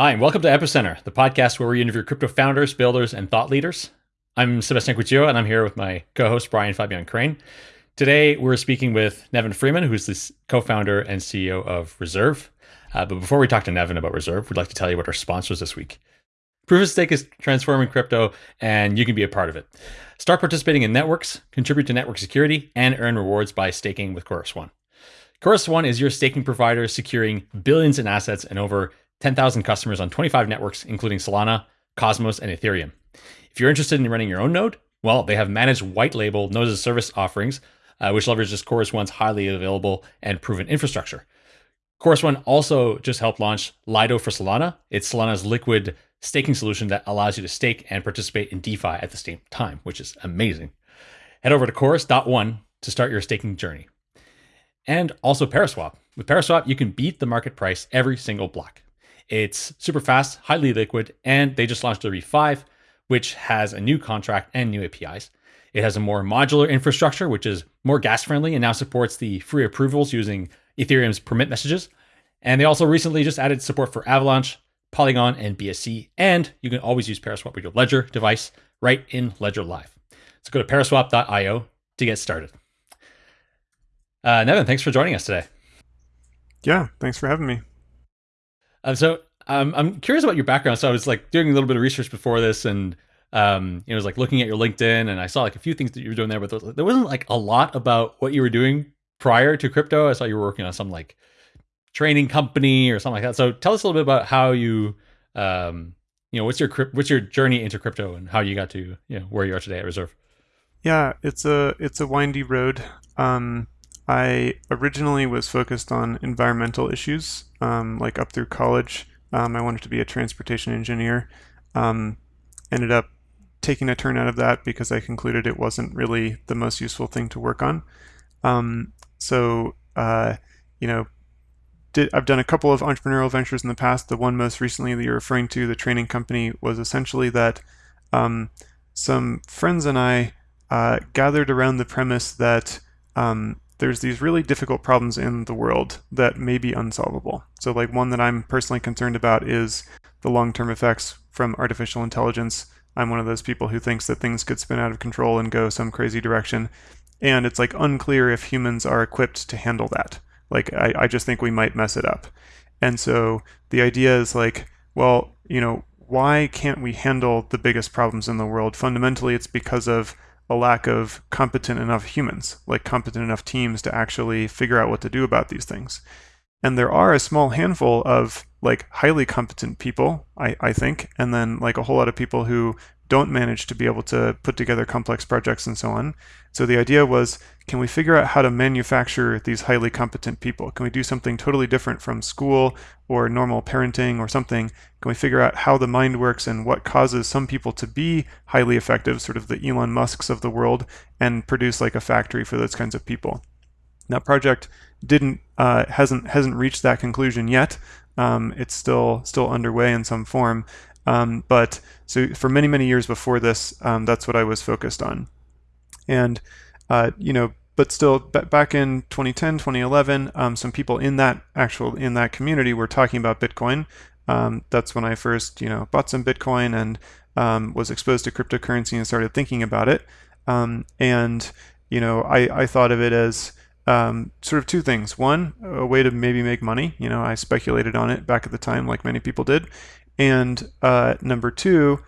Hi, and welcome to Epicenter, the podcast where we interview crypto founders, builders, and thought leaders. I'm Sebastien Couture, and I'm here with my co-host Brian Fabian Crain. Today, we're speaking with Nevin Freeman, who's the co-founder and CEO of Reserve. Uh, but before we talk to Nevin about Reserve, we'd like to tell you what our sponsors this week. Proof of Stake is transforming crypto, and you can be a part of it. Start participating in networks, contribute to network security, and earn rewards by staking with Chorus One. Chorus One is your staking provider securing billions in assets and over 10,000 customers on 25 networks, including Solana, Cosmos, and Ethereum. If you're interested in running your own node, well, they have managed white label node as a service offerings, uh, which leverages Chorus One's highly available and proven infrastructure. Chorus One also just helped launch Lido for Solana. It's Solana's liquid staking solution that allows you to stake and participate in DeFi at the same time, which is amazing. Head over to chorus.one to start your staking journey. And also Paraswap. With Paraswap, you can beat the market price every single block. It's super fast, highly liquid, and they just launched the RE5, which has a new contract and new APIs. It has a more modular infrastructure, which is more gas friendly and now supports the free approvals using Ethereum's permit messages. And they also recently just added support for Avalanche, Polygon, and BSC. And you can always use Paraswap with your Ledger device right in Ledger Live. So go to paraswap.io to get started. Uh, Nevin, thanks for joining us today. Yeah, thanks for having me. Um, so um, I'm curious about your background. So I was like doing a little bit of research before this, and um, you know, was like looking at your LinkedIn, and I saw like a few things that you were doing there, but there wasn't like a lot about what you were doing prior to crypto. I saw you were working on some like training company or something like that. So tell us a little bit about how you, um, you know, what's your what's your journey into crypto and how you got to you know where you are today at Reserve. Yeah, it's a it's a windy road. Um, I originally was focused on environmental issues, um, like up through college. Um, I wanted to be a transportation engineer. Um, ended up taking a turn out of that because I concluded it wasn't really the most useful thing to work on. Um, so, uh, you know, did, I've done a couple of entrepreneurial ventures in the past. The one most recently that you're referring to, the training company, was essentially that um, some friends and I uh, gathered around the premise that um, there's these really difficult problems in the world that may be unsolvable. So like one that I'm personally concerned about is the long-term effects from artificial intelligence. I'm one of those people who thinks that things could spin out of control and go some crazy direction. And it's like unclear if humans are equipped to handle that. Like I, I just think we might mess it up. And so the idea is like, well, you know, why can't we handle the biggest problems in the world? Fundamentally, it's because of a lack of competent enough humans, like competent enough teams to actually figure out what to do about these things. And there are a small handful of like highly competent people, I, I think, and then like a whole lot of people who don't manage to be able to put together complex projects and so on. So the idea was, can we figure out how to manufacture these highly competent people? Can we do something totally different from school or normal parenting or something? Can we figure out how the mind works and what causes some people to be highly effective, sort of the Elon Musks of the world, and produce like a factory for those kinds of people? That project didn't uh, hasn't hasn't reached that conclusion yet. Um, it's still still underway in some form, um, but so for many, many years before this, um, that's what I was focused on. And, uh, you know, but still back in 2010, 2011, um, some people in that actual, in that community were talking about Bitcoin. Um, that's when I first, you know, bought some Bitcoin and um, was exposed to cryptocurrency and started thinking about it. Um, and, you know, I, I thought of it as, um, sort of two things. One, a way to maybe make money. You know, I speculated on it back at the time, like many people did. And uh, number two,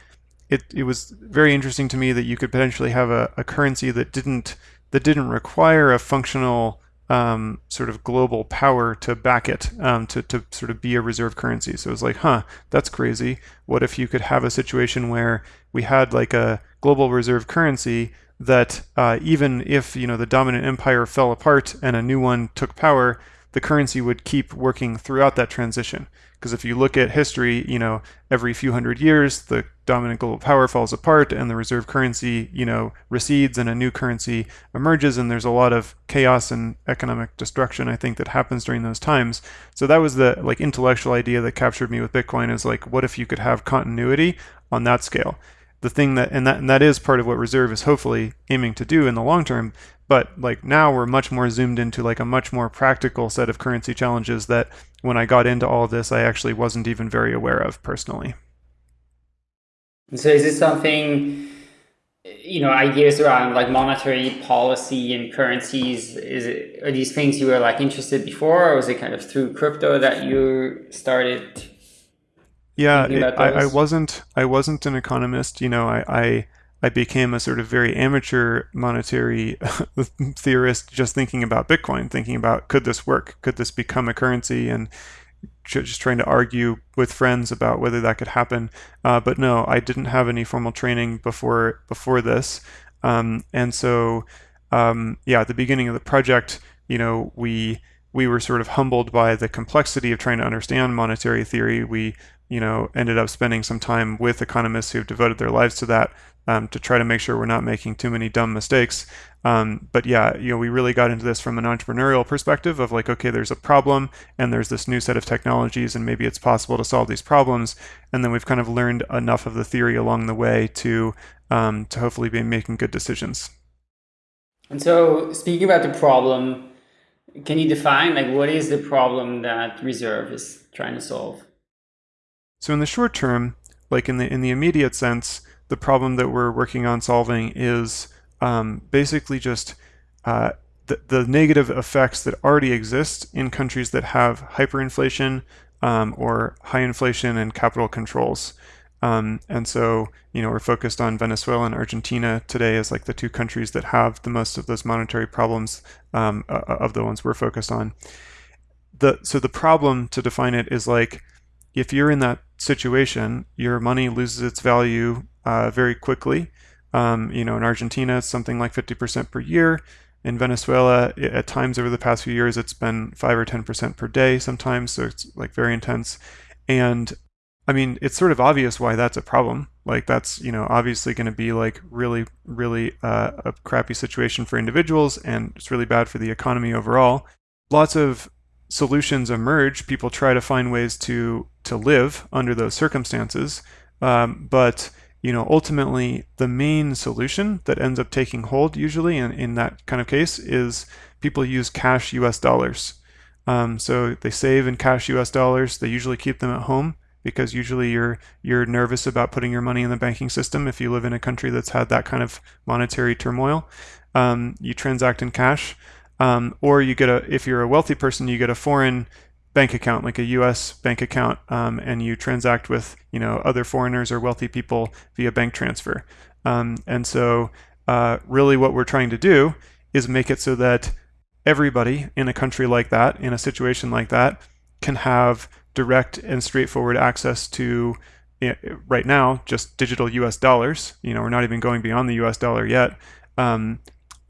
it, it was very interesting to me that you could potentially have a, a currency that didn't that didn't require a functional um, sort of global power to back it, um, to, to sort of be a reserve currency. So it was like, huh, that's crazy. What if you could have a situation where we had like a global reserve currency that uh, even if you know the dominant empire fell apart and a new one took power, the currency would keep working throughout that transition. Because if you look at history, you know, every few hundred years, the dominant global power falls apart and the reserve currency, you know, recedes and a new currency emerges. And there's a lot of chaos and economic destruction, I think, that happens during those times. So that was the like intellectual idea that captured me with Bitcoin is like, what if you could have continuity on that scale? The thing that, and that, and that is part of what reserve is hopefully aiming to do in the long term. But like now we're much more zoomed into like a much more practical set of currency challenges that when I got into all of this, I actually wasn't even very aware of personally. So is this something, you know, ideas around like monetary policy and currencies? Is it, are these things you were like interested before, or was it kind of through crypto that you started? Yeah, it, I, I wasn't. I wasn't an economist. You know, I, I I became a sort of very amateur monetary theorist, just thinking about Bitcoin, thinking about could this work? Could this become a currency? And just trying to argue with friends about whether that could happen. Uh, but no, I didn't have any formal training before before this, um, and so um, yeah, at the beginning of the project, you know, we we were sort of humbled by the complexity of trying to understand monetary theory. We you know ended up spending some time with economists who've devoted their lives to that um, to try to make sure we're not making too many dumb mistakes. Um, but yeah, you know, we really got into this from an entrepreneurial perspective of like, okay, there's a problem and there's this new set of technologies and maybe it's possible to solve these problems. And then we've kind of learned enough of the theory along the way to um, to hopefully be making good decisions. And so, speaking about the problem, can you define like what is the problem that Reserve is trying to solve? So in the short term, like in the in the immediate sense, the problem that we're working on solving is um, basically just uh, the, the, negative effects that already exist in countries that have hyperinflation um, or high inflation and capital controls. Um, and so, you know, we're focused on Venezuela and Argentina today as like the two countries that have the most of those monetary problems um, of the ones we're focused on. The, so the problem to define it is like if you're in that situation, your money loses its value uh, very quickly. Um, you know, in Argentina, it's something like 50% per year. In Venezuela, at times over the past few years, it's been 5 or 10% per day sometimes, so it's like very intense. And I mean, it's sort of obvious why that's a problem. Like, that's, you know, obviously going to be like really, really uh, a crappy situation for individuals, and it's really bad for the economy overall. Lots of solutions emerge. People try to find ways to to live under those circumstances, um, but you know, ultimately the main solution that ends up taking hold usually in, in that kind of case is people use cash US dollars. Um, so they save in cash US dollars. They usually keep them at home because usually you're you're nervous about putting your money in the banking system if you live in a country that's had that kind of monetary turmoil. Um, you transact in cash, um, or you get a if you're a wealthy person, you get a foreign bank account, like a U.S. bank account, um, and you transact with you know other foreigners or wealthy people via bank transfer. Um, and so, uh, really, what we're trying to do is make it so that everybody in a country like that, in a situation like that, can have direct and straightforward access to right now just digital U.S. dollars. You know, we're not even going beyond the U.S. dollar yet. Um,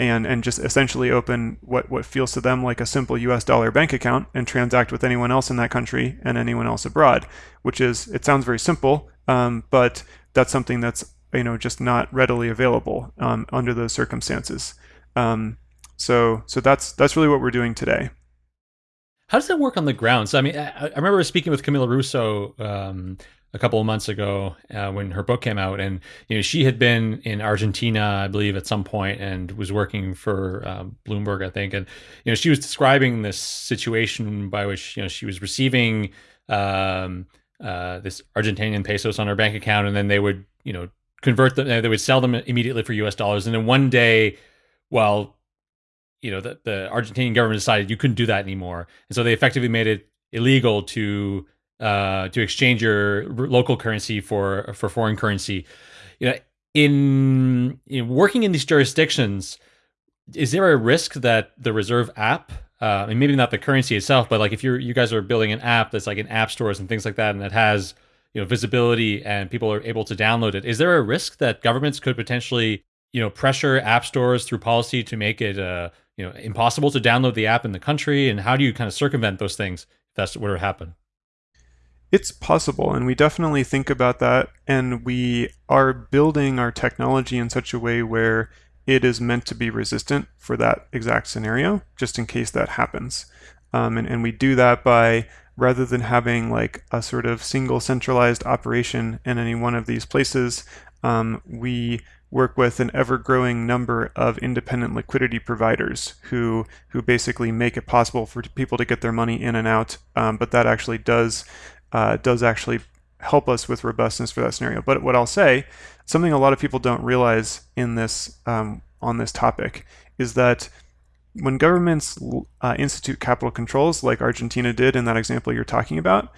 and and just essentially open what what feels to them like a simple US dollar bank account and transact with anyone else in that country and anyone else abroad which is it sounds very simple um, but that's something that's you know just not readily available um, under those circumstances. Um, so so that's that's really what we're doing today. How does that work on the ground? So i mean i, I remember speaking with camila russo um, a couple of months ago uh, when her book came out, and you know she had been in Argentina, I believe, at some point, and was working for um, Bloomberg, I think, and you know she was describing this situation by which you know she was receiving um, uh, this Argentinian pesos on her bank account, and then they would you know convert them, they would sell them immediately for U.S. dollars, and then one day, well, you know the, the Argentinian government decided you couldn't do that anymore, and so they effectively made it illegal to uh, to exchange your local currency for for foreign currency. You know, in, in working in these jurisdictions, is there a risk that the Reserve app, uh, and maybe not the currency itself, but like if you're you guys are building an app that's like in app stores and things like that, and that has you know visibility and people are able to download it, is there a risk that governments could potentially you know pressure app stores through policy to make it uh, you know impossible to download the app in the country? And how do you kind of circumvent those things if that's what would happen? It's possible, and we definitely think about that, and we are building our technology in such a way where it is meant to be resistant for that exact scenario, just in case that happens. Um, and, and we do that by rather than having like a sort of single centralized operation in any one of these places, um, we work with an ever-growing number of independent liquidity providers who who basically make it possible for people to get their money in and out. Um, but that actually does uh, does actually help us with robustness for that scenario. But what I'll say, something a lot of people don't realize in this um, on this topic is that when governments uh, institute capital controls, like Argentina did in that example you're talking about,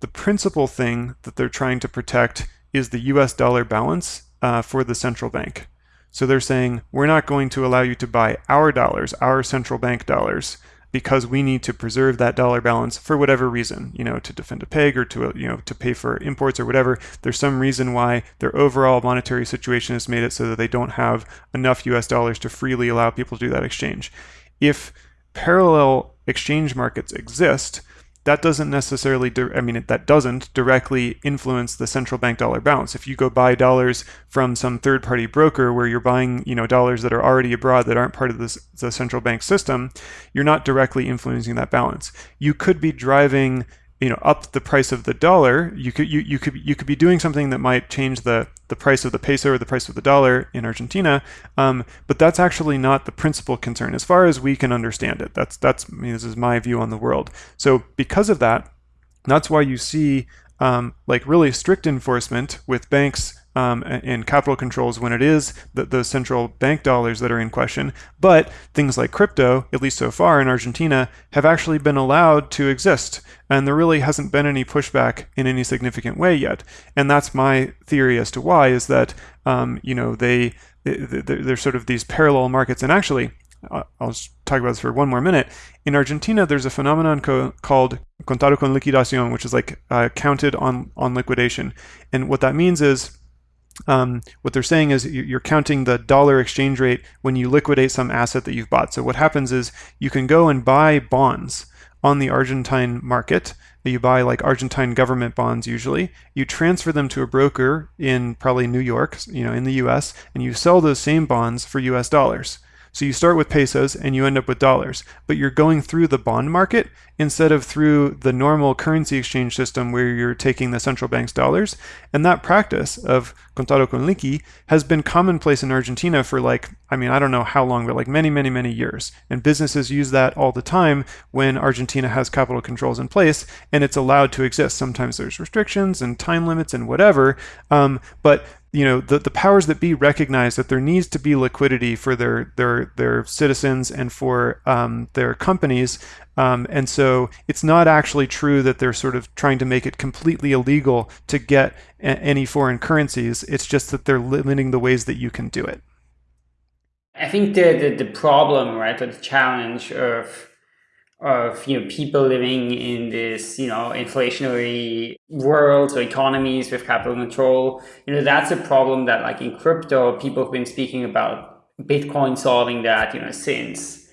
the principal thing that they're trying to protect is the US dollar balance uh, for the central bank. So they're saying, we're not going to allow you to buy our dollars, our central bank dollars, because we need to preserve that dollar balance for whatever reason, you know, to defend a peg or to, uh, you know, to pay for imports or whatever. There's some reason why their overall monetary situation has made it so that they don't have enough US dollars to freely allow people to do that exchange. If parallel exchange markets exist, that doesn't necessarily, I mean, that doesn't directly influence the central bank dollar balance. If you go buy dollars from some third party broker where you're buying, you know, dollars that are already abroad that aren't part of this, the central bank system, you're not directly influencing that balance. You could be driving you know up the price of the dollar you could you, you could you could be doing something that might change the the price of the peso or the price of the dollar in Argentina um, but that's actually not the principal concern. As far as we can understand it that's that's I mean, this is my view on the world. So because of that that's why you see um, like really strict enforcement with banks um, and capital controls when it is the, the central bank dollars that are in question. But things like crypto, at least so far in Argentina, have actually been allowed to exist. And there really hasn't been any pushback in any significant way yet. And that's my theory as to why is that, um, you know, they, they, they're sort of these parallel markets. And actually, I'll just talk about this for one more minute. In Argentina, there's a phenomenon co- called contado con liquidación, which is like uh, counted on, on liquidation. And what that means is um, what they're saying is you're counting the dollar exchange rate when you liquidate some asset that you've bought. So what happens is you can go and buy bonds on the Argentine market. You buy like Argentine government bonds usually. You transfer them to a broker in probably New York, you know, in the US, and you sell those same bonds for US dollars. So you start with pesos and you end up with dollars, but you're going through the bond market instead of through the normal currency exchange system where you're taking the central bank's dollars. And that practice of contado con liqui has been commonplace in Argentina for like, I mean, I don't know how long, but like many, many, many years. And businesses use that all the time when Argentina has capital controls in place and it's allowed to exist. Sometimes there's restrictions and time limits and whatever. Um, but you know the, the powers that be recognize that there needs to be liquidity for their their their citizens and for um, their companies. Um, and so it's not actually true that they're sort of trying to make it completely illegal to get a- any foreign currencies. It's just that they're limiting the ways that you can do it. I think the the, the problem right or the challenge of of you know people living in this you know inflationary world or economies with capital control. You know that's a problem that like in crypto people have been speaking about bitcoin solving that you know since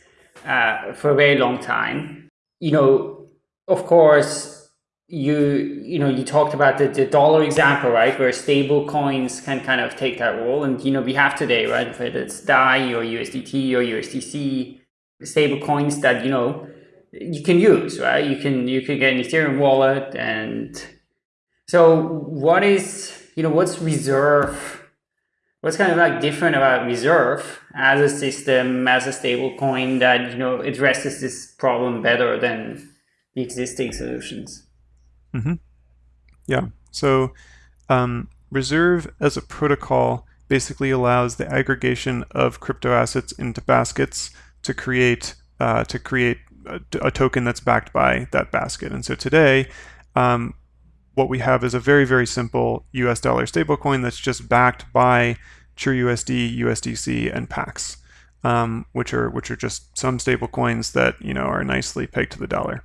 uh, for a very long time. You know of course you you know you talked about the, the dollar example right where stable coins can kind of take that role. And you know we have today right if it's dai or usdt or usdc stable coins that you know you can use, right? You can you can get an Ethereum wallet, and so what is you know what's Reserve? What's kind of like different about Reserve as a system, as a stable coin that you know addresses this problem better than the existing solutions? Mm-hmm. Yeah. So um, Reserve as a protocol basically allows the aggregation of crypto assets into baskets to create uh, to create a, a, token that's backed by that basket. And so today, um, what we have is a very, very simple US dollar stablecoin that's just backed by TrueUSD, USDC, and Pax, um, which are which are just some stablecoins that you know are nicely pegged to the dollar.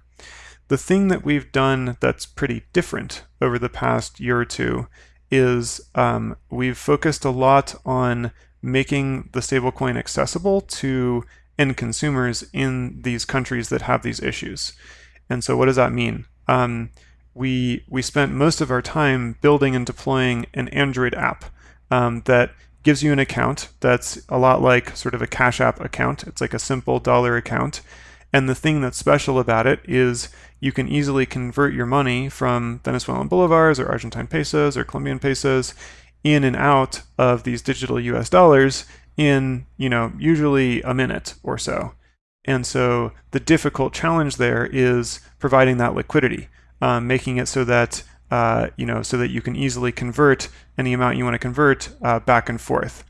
The thing that we've done that's pretty different over the past year or two is um, we've focused a lot on making the stablecoin accessible to end consumers in these countries that have these issues. And so, what does that mean? Um, we we spent most of our time building and deploying an Android app um, that gives you an account that's a lot like sort of a Cash App account. It's like a simple dollar account. And the thing that's special about it is you can easily convert your money from Venezuelan bolivars or Argentine pesos or Colombian pesos in and out of these digital US dollars in, you know, usually a minute or so. And so the difficult challenge there is providing that liquidity, um, making it so that uh, you know so that you can easily convert any amount you want to convert uh, back and forth.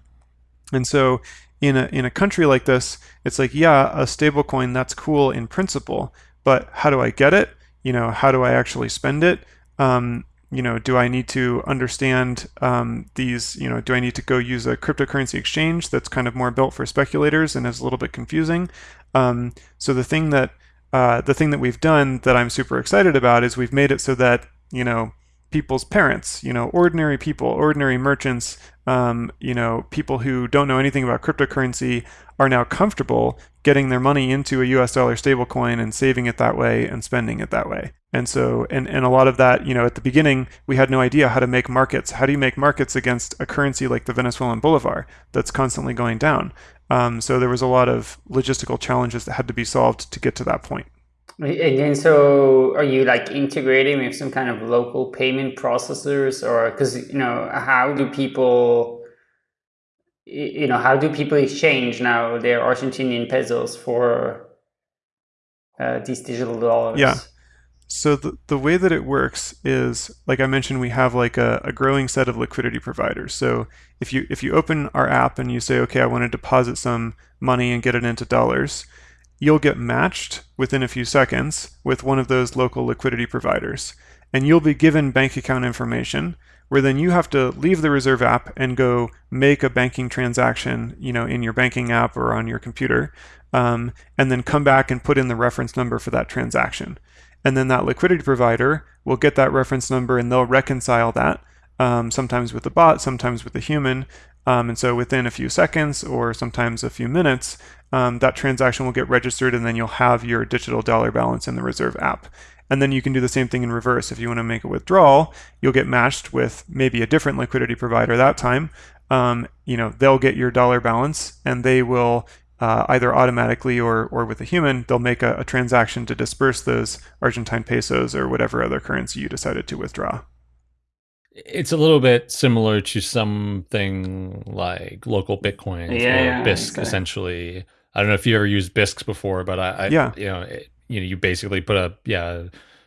And so in a in a country like this, it's like yeah, a stablecoin that's cool in principle, but how do I get it? You know, how do I actually spend it? Um, you know, do I need to understand um, these, you know, do I need to go use a cryptocurrency exchange that's kind of more built for speculators and is a little bit confusing? Um, so the thing that uh, the thing that we've done that I'm super excited about is we've made it so that, you know, people's parents, you know, ordinary people, ordinary merchants, um, you know, people who don't know anything about cryptocurrency are now comfortable getting their money into a US dollar stablecoin and saving it that way and spending it that way. And so, and, and a lot of that, you know, at the beginning, we had no idea how to make markets. How do you make markets against a currency like the Venezuelan bolivar that's constantly going down? Um, so there was a lot of logistical challenges that had to be solved to get to that point. And then, so are you like integrating with some kind of local payment processors, or because you know, how do people, you know, how do people exchange now their Argentinian pesos for uh, these digital dollars? Yeah. So the, the way that it works is, like I mentioned, we have like a, a growing set of liquidity providers. So if you if you open our app and you say, okay, I want to deposit some money and get it into dollars, you'll get matched within a few seconds with one of those local liquidity providers. And you'll be given bank account information where then you have to leave the Reserve app and go make a banking transaction, you know, in your banking app or on your computer, um, and then come back and put in the reference number for that transaction. And then that liquidity provider will get that reference number and they'll reconcile that, um, sometimes with a bot, sometimes with a human, um, and so within a few seconds or sometimes a few minutes, um, that transaction will get registered and then you'll have your digital dollar balance in the Reserve app. And then you can do the same thing in reverse. If you want to make a withdrawal, you'll get matched with maybe a different liquidity provider that time. Um, you know, they'll get your dollar balance and they will uh, either automatically or, or with a human, they'll make a, a transaction to disperse those Argentine pesos or whatever other currency you decided to withdraw. It's a little bit similar to something like local Bitcoin yeah, or Bisq, exactly. essentially. I don't know if you ever used Bisq before, but I, I yeah. you know, it, you know, you basically put a yeah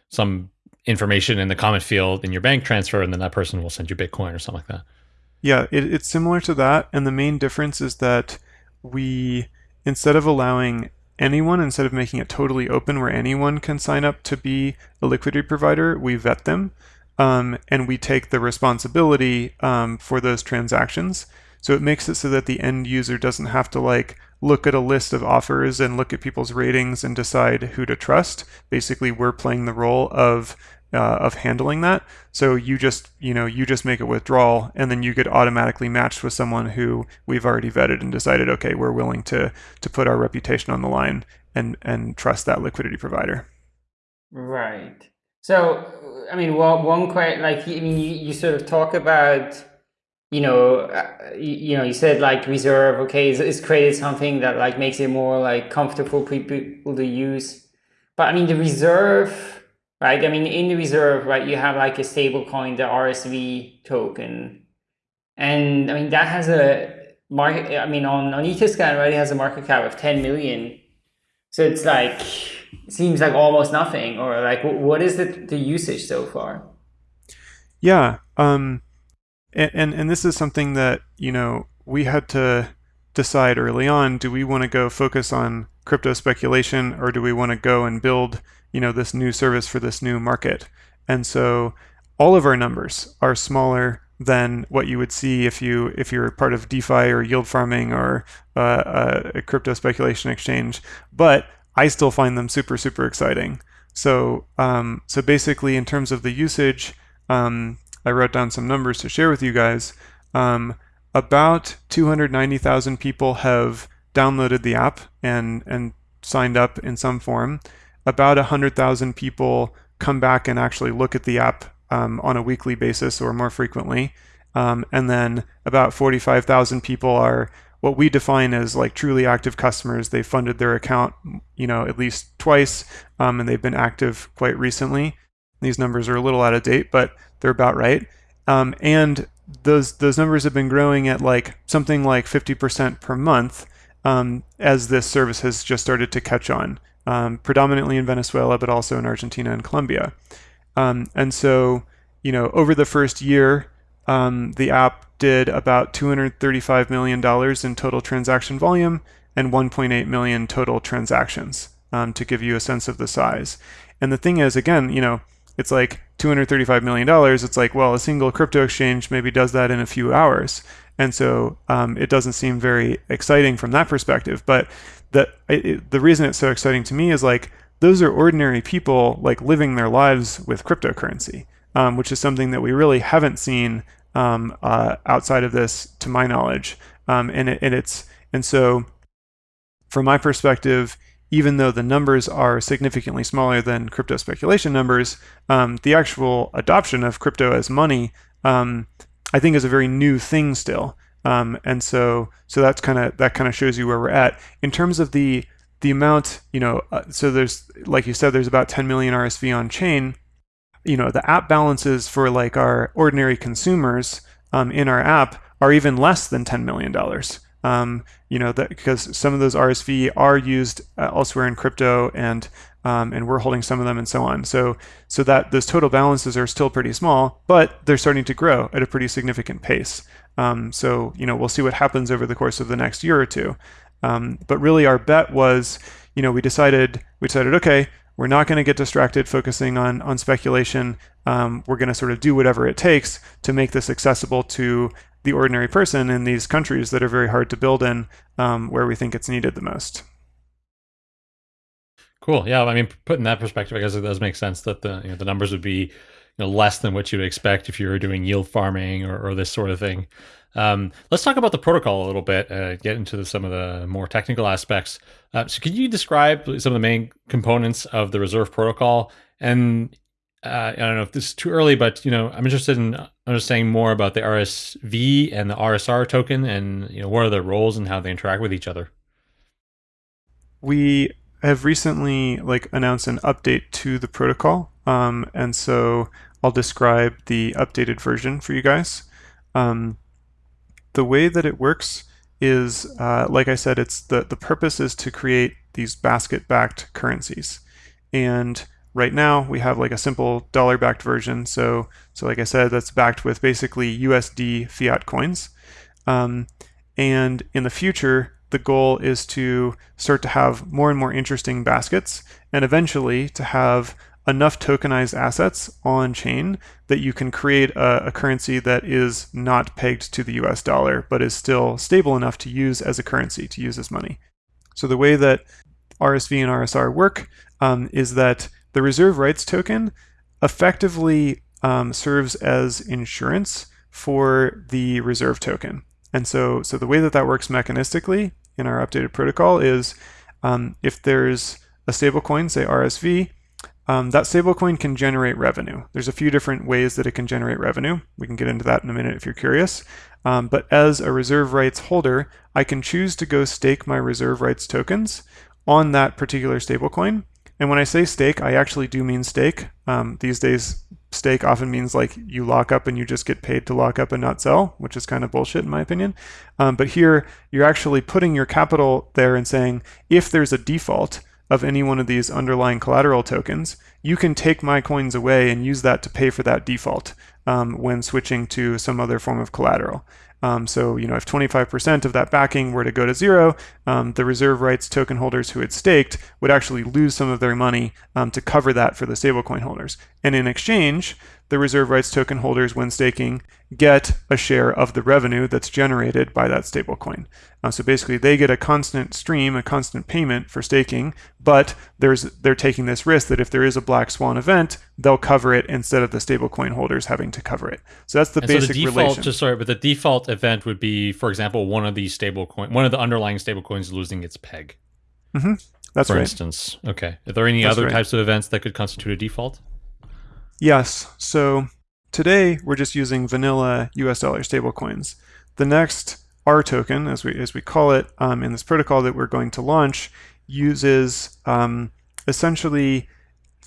some information in the comment field in your bank transfer, and then that person will send you Bitcoin or something like that. Yeah, it, it's similar to that, and the main difference is that we instead of allowing anyone, instead of making it totally open where anyone can sign up to be a liquidity provider, we vet them um, and we take the responsibility um, for those transactions. So it makes it so that the end user doesn't have to like look at a list of offers and look at people's ratings and decide who to trust. Basically, we're playing the role of uh, of handling that. So you just you know you just make a withdrawal and then you get automatically matched with someone who we've already vetted and decided okay we're willing to to put our reputation on the line and and trust that liquidity provider. Right. So, I mean, well, one question, like, I mean, you, you sort of talk about, you know, uh, you, know, you said like reserve, okay, it's, it's, created something that like makes it more like comfortable for people to use. But I mean, the reserve, right? I mean, in the reserve, right, you have like a stable coin, the RSV token. And I mean, that has a market, I mean, on, on Etherscan, right, it has a market cap of 10 million. So it's like, seems like almost nothing or like what is the, the usage so far yeah um and, and and this is something that you know we had to decide early on do we want to go focus on crypto speculation or do we want to go and build you know this new service for this new market and so all of our numbers are smaller than what you would see if you if you're part of DeFi or yield farming or uh, a crypto speculation exchange. But I still find them super, super exciting. So, um, so basically, in terms of the usage, um, I wrote down some numbers to share with you guys. Um, about 290,000 people have downloaded the app and and signed up in some form. About 100,000 people come back and actually look at the app um, on a weekly basis or more frequently. Um, and then about 45,000 people are what we define as like truly active customers. They funded their account, you know, at least twice, um, and they've been active quite recently. These numbers are a little out of date, but they're about right. Um, and those those numbers have been growing at like something like 50% per month um, as this service has just started to catch on, um, predominantly in Venezuela, but also in Argentina and Colombia. Um, and so, you know, over the first year, um, the app did about $235 million in total transaction volume and 1.8 million total transactions um, to give you a sense of the size. And the thing is, again, you know, it's like $235 million. It's like, well, a single crypto exchange maybe does that in a few hours. And so um, it doesn't seem very exciting from that perspective. But the, it, the reason it's so exciting to me is like, those are ordinary people like living their lives with cryptocurrency, um, which is something that we really haven't seen um, uh, outside of this, to my knowledge. Um, and, it, and it's and so, from my perspective, even though the numbers are significantly smaller than crypto speculation numbers, um, the actual adoption of crypto as money um, I think is a very new thing still. Um, and so so that's kind of that kind of shows you where we're at. In terms of the the amount you know uh, so there's like you said there's about 10 million rsv on chain. You know the app balances for like our ordinary consumers um, in our app are even less than 10 million dollars um, you know that because some of those rsv are used uh, elsewhere in crypto and um, and we're holding some of them and so on. So so that those total balances are still pretty small, but they're starting to grow at a pretty significant pace. Um, so you know we'll see what happens over the course of the next year or two. Um, but really, our bet was, you know, we decided we decided okay, we're not going to get distracted focusing on on speculation. Um, we're going to sort of do whatever it takes to make this accessible to the ordinary person in these countries that are very hard to build in, um, where we think it's needed the most. Cool. Yeah. I mean, put in that perspective, I guess it does make sense that the you know, the numbers would be you know less than what you'd expect if you were doing yield farming or, or this sort of thing. Um, let's talk about the protocol a little bit. Uh, get into the, some of the more technical aspects. Uh, so, can you describe some of the main components of the Reserve protocol? And uh, I don't know if this is too early, but you know, I'm interested in understanding more about the RSV and the RSR token, and you know, what are their roles and how they interact with each other. We have recently like announced an update to the protocol, um, and so I'll describe the updated version for you guys. Um, the way that it works is, uh, like I said, it's the the purpose is to create these basket-backed currencies, and right now we have like a simple dollar-backed version. So so like I said, that's backed with basically USD fiat coins, um, and in the future the goal is to start to have more and more interesting baskets and eventually to have enough tokenized assets on chain that you can create a, a, currency that is not pegged to the US dollar but is still stable enough to use as a currency, to use as money. So the way that RSV and RSR work um, is that the reserve rights token effectively um, serves as insurance for the reserve token. And so, so the way that that works mechanistically in our updated protocol is um, if there's a stablecoin, say RSV, um, that stablecoin can generate revenue. There's a few different ways that it can generate revenue. We can get into that in a minute if you're curious. Um, but as a reserve rights holder, I can choose to go stake my reserve rights tokens on that particular stablecoin. And when I say stake, I actually do mean stake. Um, these days, stake often means like you lock up and you just get paid to lock up and not sell, which is kind of bullshit in my opinion. Um, but here you're actually putting your capital there and saying if there's a default of any one of these underlying collateral tokens, you can take my coins away and use that to pay for that default um, when switching to some other form of collateral. Um, so, you know, if 25% of that backing were to go to zero, um, the reserve rights token holders who had staked would actually lose some of their money um, to cover that for the stablecoin holders. And in exchange, the reserve rights token holders, when staking, get a share of the revenue that's generated by that stablecoin. Uh, so basically, they get a constant stream, a constant payment for staking, but there's they're taking this risk that if there is a black swan event, they'll cover it instead of the stablecoin holders having to cover it. So that's the and basic so the default, relation. Just sorry, but the default event would be, for example, one of these stablecoin, one of the underlying stablecoins losing its peg. Mm-hmm. That's for right. instance. Okay. Are there any That's other right. types of events that could constitute a default? Yes. So today we're just using vanilla US dollar stablecoins. The next R token, as we as we call it um, in this protocol that we're going to launch, uses um, essentially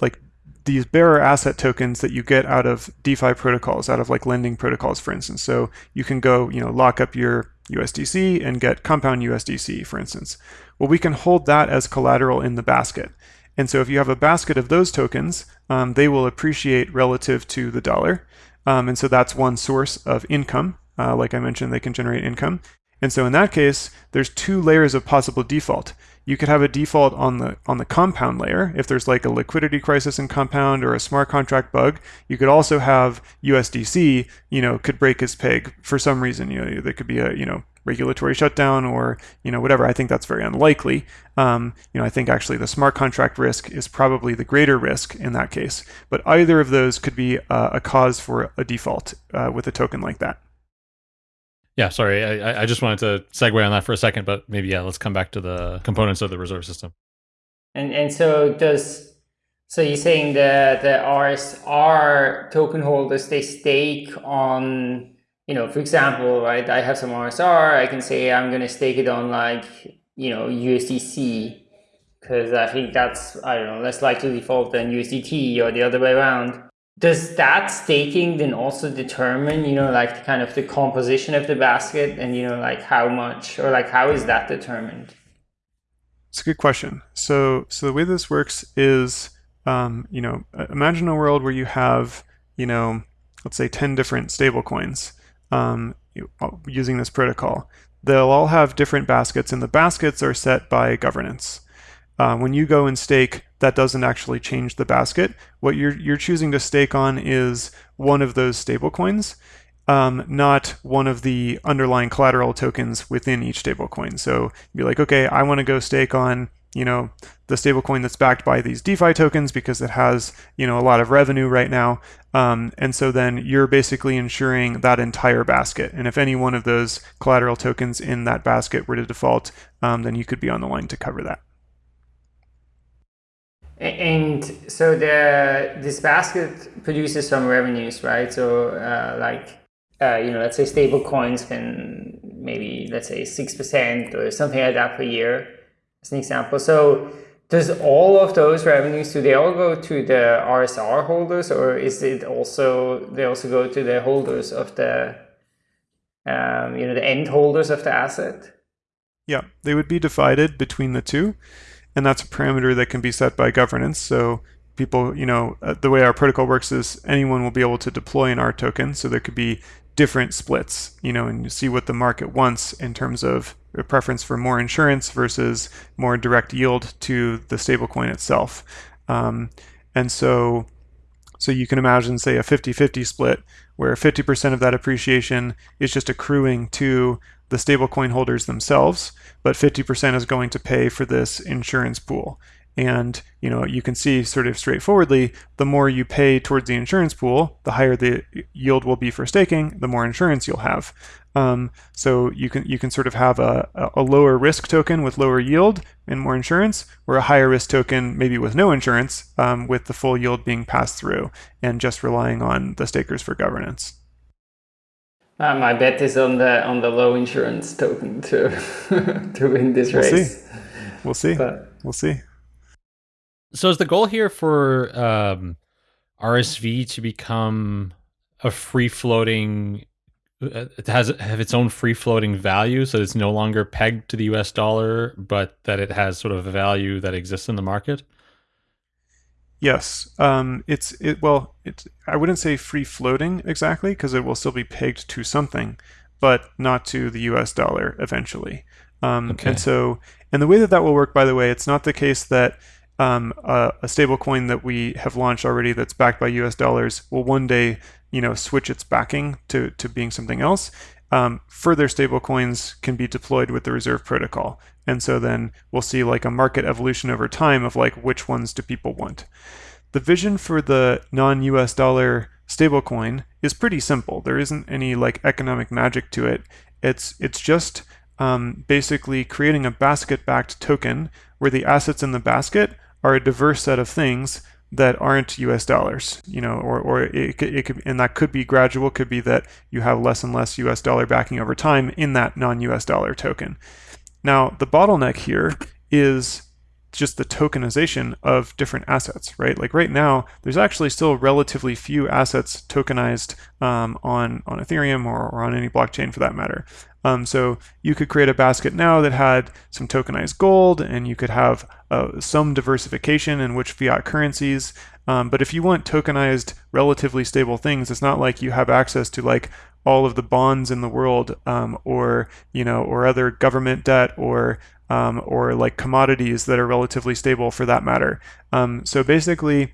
like these bearer asset tokens that you get out of DeFi protocols, out of like lending protocols, for instance. So you can go, you know, lock up your USDC and get compound USDC, for instance. Well, we can hold that as collateral in the basket. And so if you have a basket of those tokens, um, they will appreciate relative to the dollar. Um, and so that's one source of income. Uh, like I mentioned, they can generate income. And so in that case, there's two layers of possible default. You could have a default on the on the compound layer if there's like a liquidity crisis in compound or a smart contract bug. You could also have USDC, you know, could break its peg for some reason. You know, there could be a you know regulatory shutdown or you know whatever. I think that's very unlikely. Um, you know, I think actually the smart contract risk is probably the greater risk in that case. But either of those could be uh, a cause for a default uh, with a token like that. Yeah, sorry. I, I just wanted to segue on that for a second, but maybe yeah, let's come back to the components of the reserve system. And and so does so you're saying that the RSR token holders they stake on you know for example right I have some RSR I can say I'm gonna stake it on like you know USDC because I think that's I don't know less likely to default than USDT or the other way around. Does that staking then also determine you know like the kind of the composition of the basket and you know like how much or like how is that determined? It's a good question. So so the way this works is um, you know imagine a world where you have you know let's say 10 different stable coins um, uh, using this protocol they'll all have different baskets and the baskets are set by governance uh, when you go and stake, that doesn't actually change the basket. What you're, you're choosing to stake on is one of those stablecoins, um, not one of the underlying collateral tokens within each stablecoin. So you'd be like, okay, I want to go stake on you know the stablecoin that's backed by these DeFi tokens because it has you know a lot of revenue right now. Um, and so then you're basically insuring that entire basket. And if any one of those collateral tokens in that basket were to default, um, then you could be on the line to cover that. And so the this basket produces some revenues, right? So uh, like uh, you know, let's say stable coins can maybe let's say six percent or something like that per year, as an example. So does all of those revenues do they all go to the RSR holders, or is it also they also go to the holders of the um, you know the end holders of the asset? Yeah, they would be divided between the two and that's a parameter that can be set by governance. So people, you know, uh, the way our protocol works is anyone will be able to deploy an R token. So there could be different splits, you know, and you see what the market wants in terms of a preference for more insurance versus more direct yield to the stablecoin itself. Um, and so, so you can imagine, say, a 50-50 split where 50% of that appreciation is just accruing to the stablecoin holders themselves, but 50% is going to pay for this insurance pool. And you know, you can see sort of straightforwardly, the more you pay towards the insurance pool, the higher the yield will be for staking, the more insurance you'll have. Um, so you can you can sort of have a, a lower risk token with lower yield and more insurance, or a higher risk token maybe with no insurance, um, with the full yield being passed through and just relying on the stakers for governance. Uh, my bet is on the on the low insurance token to to win this we'll race. See. We'll see. But, we'll see. So is the goal here for um, RSV to become a free floating? It has have its own free floating value, so it's no longer pegged to the U.S. dollar, but that it has sort of a value that exists in the market. Yes, um, it's it. Well, it's I wouldn't say free floating exactly because it will still be pegged to something, but not to the U.S. dollar eventually. Um, okay. And so, and the way that that will work, by the way, it's not the case that um, a, a stable coin that we have launched already that's backed by U.S. dollars will one day, you know, switch its backing to to being something else. Um, further stablecoins can be deployed with the reserve protocol. And so then we'll see like a market evolution over time of like which ones do people want. The vision for the non-US dollar stablecoin is pretty simple. There isn't any like economic magic to it. It's it's just um, basically creating a basket-backed token where the assets in the basket are a diverse set of things that aren't US dollars, you know, or, or it, it could, and that could be gradual, could be that you have less and less US dollar backing over time in that non US dollar token. Now, the bottleneck here is just the tokenization of different assets, right? Like right now, there's actually still relatively few assets tokenized um, on on Ethereum or, or on any blockchain for that matter. Um, so you could create a basket now that had some tokenized gold, and you could have uh, some diversification in which fiat currencies. Um, but if you want tokenized, relatively stable things, it's not like you have access to like all of the bonds in the world, um, or you know, or other government debt, or um, or like commodities that are relatively stable for that matter. Um, so basically,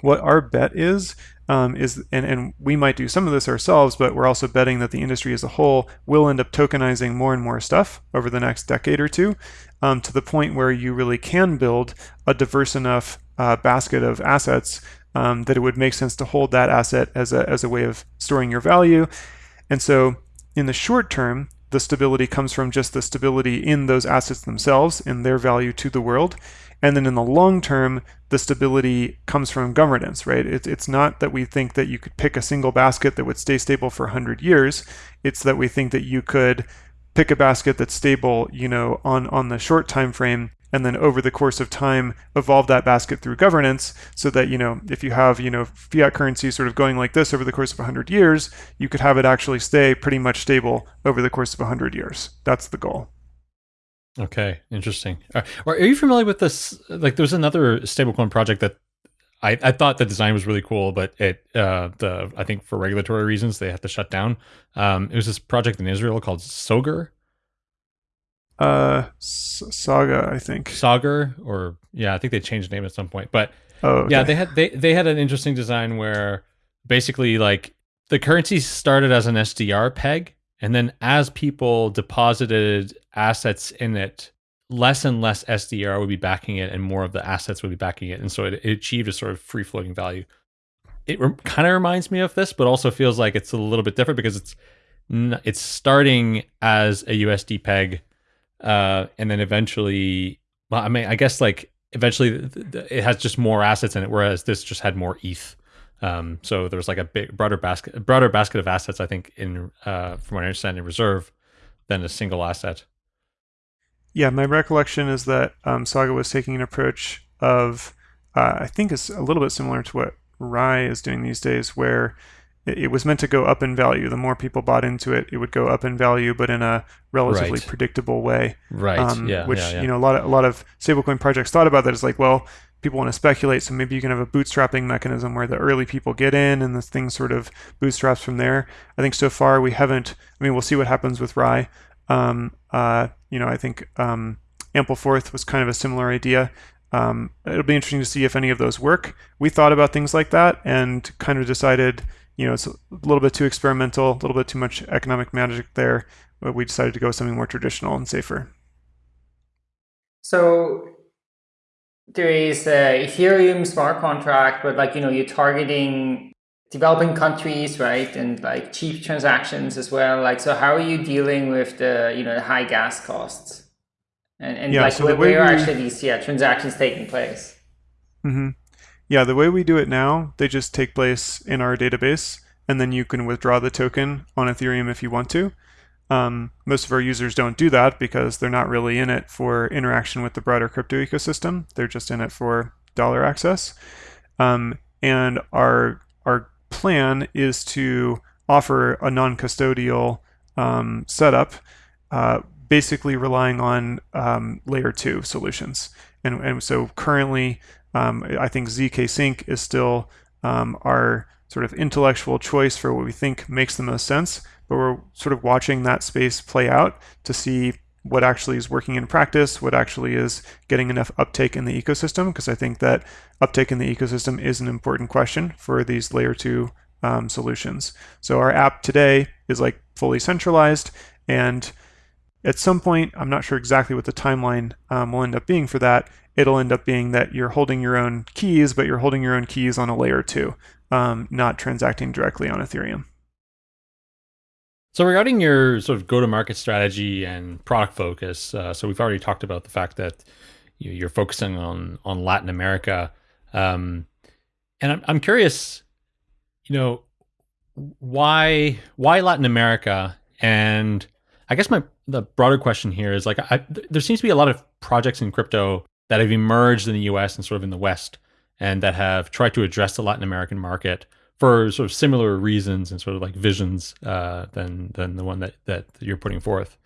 what our bet is um, is, and, and we might do some of this ourselves, but we're also betting that the industry as a whole will end up tokenizing more and more stuff over the next decade or two um, to the point where you really can build a diverse enough uh, basket of assets um, that it would make sense to hold that asset as a, as a way of storing your value. And so in the short term, the stability comes from just the stability in those assets themselves and their value to the world. And then in the long term, the stability comes from governance, right? It, it's not that we think that you could pick a single basket that would stay stable for 100 years. It's that we think that you could pick a basket that's stable, you know, on, on the short time frame and then over the course of time evolve that basket through governance so that you know if you have you know fiat currency sort of going like this over the course of 100 years you could have it actually stay pretty much stable over the course of 100 years that's the goal Okay, interesting. Are, are you familiar with this? Like, there's another stablecoin project that I, I thought the design was really cool, but it uh, the I think for regulatory reasons they have to shut down. Um, it was this project in Israel called Soger. Uh, Saga, I think. Sagar, or yeah, I think they changed the name at some point. But oh, okay. yeah, they had they they had an interesting design where basically like the currency started as an SDR peg, and then as people deposited assets in it, less and less SDR would be backing it, and more of the assets would be backing it, and so it, it achieved a sort of free floating value. It re- kind of reminds me of this, but also feels like it's a little bit different because it's it's starting as a USD peg, uh, and then eventually, well, I mean, I guess like eventually it has just more assets in it, whereas this just had more ETH. Um, so there was like a big broader basket, broader basket of assets, I think, in uh, from what I understand, in reserve than a single asset. Yeah, my recollection is that um, Saga was taking an approach of, uh, I think it's a little bit similar to what Rai is doing these days, where it, it, was meant to go up in value. The more people bought into it, it would go up in value, but in a relatively right. predictable way. Right. Um, yeah. Which yeah, yeah. you know, a lot of a lot of stablecoin projects thought about that. Is like, well, people want to speculate, so maybe you can have a bootstrapping mechanism where the early people get in and the thing sort of bootstraps from there. I think so far we haven't. I mean, we'll see what happens with Rai. Um, uh, you know, I think um, Ampleforth was kind of a similar idea. Um, it'll be interesting to see if any of those work. We thought about things like that and kind of decided, you know, it's a little bit too experimental, a little bit too much economic magic there. But we decided to go with something more traditional and safer. So there is a Ethereum smart contract, but like, you know, you're targeting developing countries, right? And like cheap transactions as well. Like, so how are you dealing with the, you know, the high gas costs? And, and yeah, like, so where, where are actually these yeah, transactions taking place? Mm-hmm. Yeah, the way we do it now, they just take place in our database, and then you can withdraw the token on Ethereum if you want to. Um, most of our users don't do that because they're not really in it for interaction with the broader crypto ecosystem. They're just in it for dollar access. Um, and our our plan is to offer a non-custodial um, setup, uh, basically relying on um, layer two solutions. And, and so currently, um, I think zkSync is still um, our sort of intellectual choice for what we think makes the most sense. But we're sort of watching that space play out to see what actually is working in practice, what actually is getting enough uptake in the ecosystem, because I think that uptake in the ecosystem is an important question for these layer two um, solutions. So our app today is like fully centralized, and at some point, I'm not sure exactly what the timeline um, will end up being for that. It'll end up being that you're holding your own keys, but you're holding your own keys on a layer two, um, not transacting directly on Ethereum. So regarding your sort of go-to-market strategy and product focus, uh, so we've already talked about the fact that you, are focusing on on Latin America, um, and I'm I'm curious, you know, why why Latin America? And I guess my the broader question here is like, I, there seems to be a lot of projects in crypto that have emerged in the US and sort of in the West and that have tried to address the Latin American market for sort of similar reasons and sort of like visions uh, than than the one that that you're putting forth.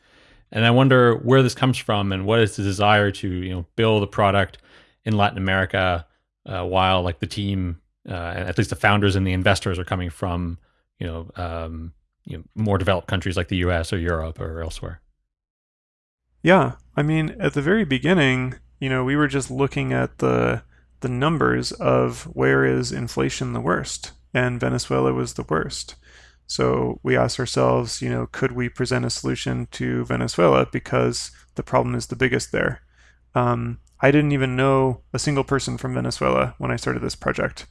And I wonder where this comes from and what is the desire to you know build a product in Latin America uh, while like the team, uh, at least the founders and the investors are coming from you know, um, you know more developed countries like the U.S. or Europe or elsewhere. Yeah, I mean, at the very beginning, you know, we were just looking at the the numbers of where is inflation the worst, and Venezuela was the worst. So we asked ourselves, you know, could we present a solution to Venezuela because the problem is the biggest there. Um, I didn't even know a single person from Venezuela when I started this project.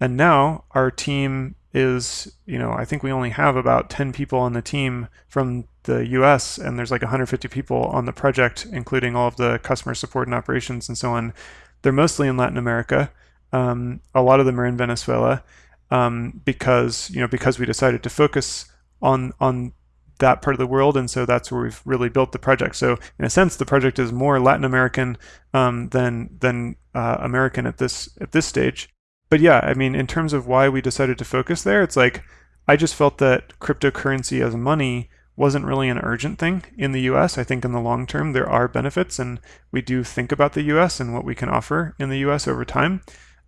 And now our team is, you know, I think we only have about 10 people on the team from the US, and there's like 150 people on the project, including all of the customer support and operations and so on. They're mostly in Latin America. Um, a lot of them are in Venezuela um, because you know because we decided to focus on on that part of the world, and so that's where we've really built the project. So in a sense, the project is more Latin American um, than than uh, American at this at this stage. But yeah, I mean, in terms of why we decided to focus there, it's like I just felt that cryptocurrency as money wasn't really an urgent thing in the US. I think in the long term there are benefits, and we do think about the US and what we can offer in the US over time.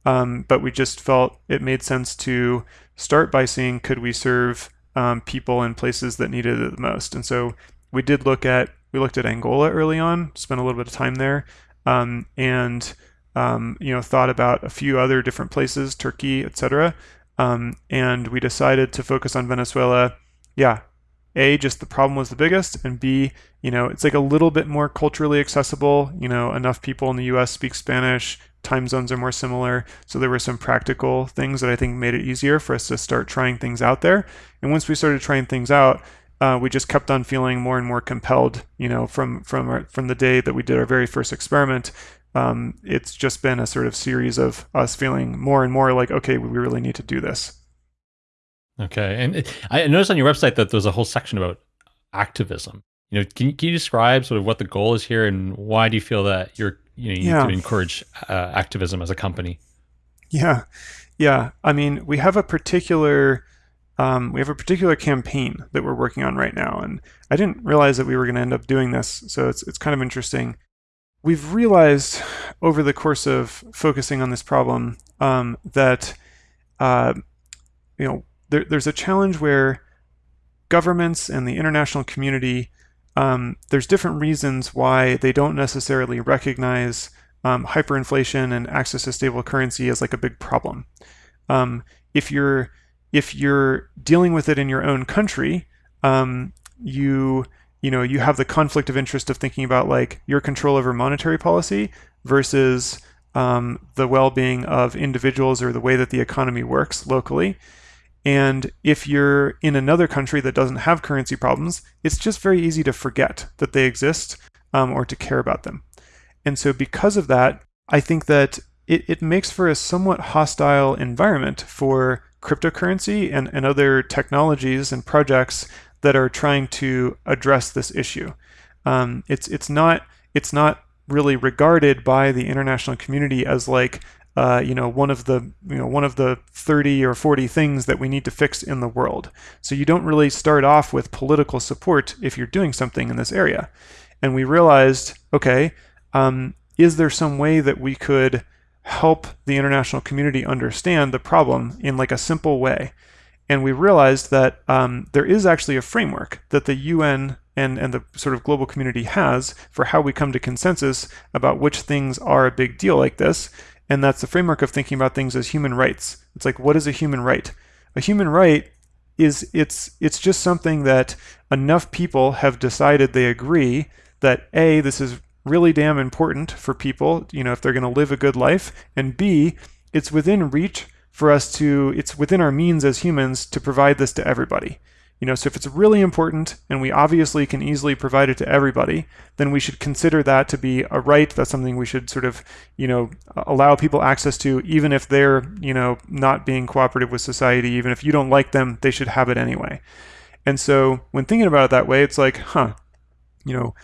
Um, but we just felt it made sense to start by seeing could we serve um, people in places that needed it the most. And so we did look at we looked at Angola early on, spent a little bit of time there, um, and um, you know thought about a few other different places, Turkey, etc. Um, and we decided to focus on Venezuela. Yeah, a just the problem was the biggest and b you know it's like a little bit more culturally accessible you know enough people in the us speak spanish time zones are more similar. So there were some practical things that I think made it easier for us to start trying things out there. And once we started trying things out, uh, we just kept on feeling more and more compelled. You know, from from our, from the day that we did our very first experiment, um, it's just been a sort of series of us feeling more and more like, okay, we really need to do this. Okay, and I noticed on your website that there's a whole section about activism. You know, can you, can you describe sort of what the goal is here, and why do you feel that you're you know you yeah. need to encourage uh, activism as a company? Yeah, yeah. I mean, we have a particular um, we have a particular campaign that we're working on right now, and I didn't realize that we were going to end up doing this, so it's it's kind of interesting. We've realized over the course of focusing on this problem um, that uh, you know there, there's a challenge where governments and the international community um, there's different reasons why they don't necessarily recognize um, hyperinflation and access to stable currency as like a big problem. Um, if you're if you're dealing with it in your own country, um, you you know you have the conflict of interest of thinking about like your control over monetary policy versus um, the well-being of individuals or the way that the economy works locally. And if you're in another country that doesn't have currency problems, it's just very easy to forget that they exist um, or to care about them. And so, because of that, I think that it, it makes for a somewhat hostile environment for cryptocurrency and, and other technologies and projects that are trying to address this issue. Um, it's it's not it's not really regarded by the international community as like uh, you know, one of the you know one of the 30 or 40 things that we need to fix in the world. So you don't really start off with political support if you're doing something in this area. And we realized, okay, um, is there some way that we could help the international community understand the problem in like a simple way? And we realized that um, there is actually a framework that the UN and, and the sort of global community has for how we come to consensus about which things are a big deal like this and that's the framework of thinking about things as human rights. It's like what is a human right? A human right is it's it's just something that enough people have decided they agree that a this is really damn important for people, you know, if they're going to live a good life, and b it's within reach for us to it's within our means as humans to provide this to everybody. You know, so if it's really important and we obviously can easily provide it to everybody, then we should consider that to be a right. That's something we should sort of, you know, allow people access to, even if they're, you know, not being cooperative with society, even if you don't like them, they should have it anyway. And so when thinking about it that way, it's like, huh, you know,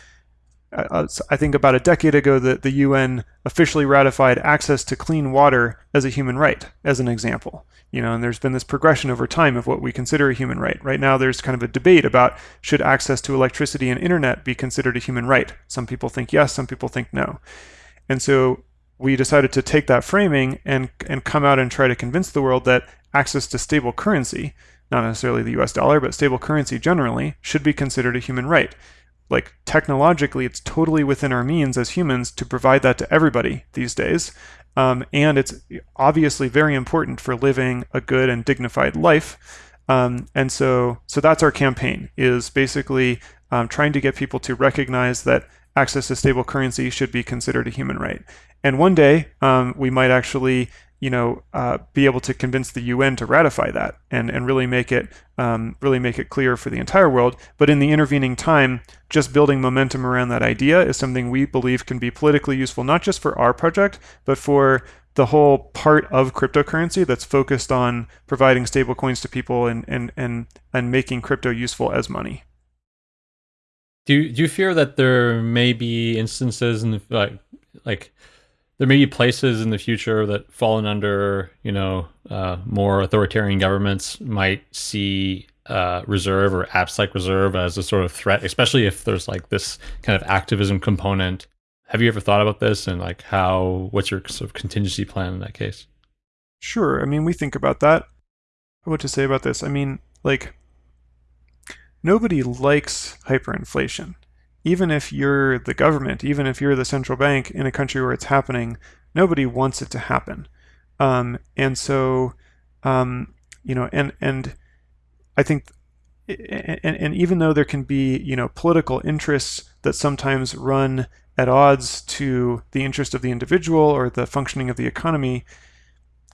Uh, uh, I think about a decade ago that the UN officially ratified access to clean water as a human right, as an example. You know, and there's been this progression over time of what we consider a human right. Right now, there's kind of a debate about should access to electricity and internet be considered a human right. Some people think yes, some people think no. And so we decided to take that framing and and come out and try to convince the world that access to stable currency, not necessarily the US dollar, but stable currency generally, should be considered a human right like technologically it's totally within our means as humans to provide that to everybody these days. Um, and it's obviously very important for living a good and dignified life. Um, and so so that's our campaign is basically um, trying to get people to recognize that access to stable currency should be considered a human right. And one day um, we might actually you know, uh, be able to convince the UN to ratify that and, and really make it um, really make it clear for the entire world. But in the intervening time, just building momentum around that idea is something we believe can be politically useful, not just for our project, but for the whole part of cryptocurrency that's focused on providing stable coins to people and and and and making crypto useful as money. Do you, do you fear that there may be instances in like like there may be places in the future that fallen under, you know, uh, more authoritarian governments might see uh, reserve or AppSec reserve as a sort of threat, especially if there's like this kind of activism component. Have you ever thought about this and like how, what's your sort of contingency plan in that case? Sure. I mean, we think about that. What to say about this? I mean, like, nobody likes hyperinflation even if you're the government, even if you're the central bank in a country where it's happening, nobody wants it to happen. Um, and so, um, you know, and and I think, and, and even though there can be, you know, political interests that sometimes run at odds to the interest of the individual or the functioning of the economy,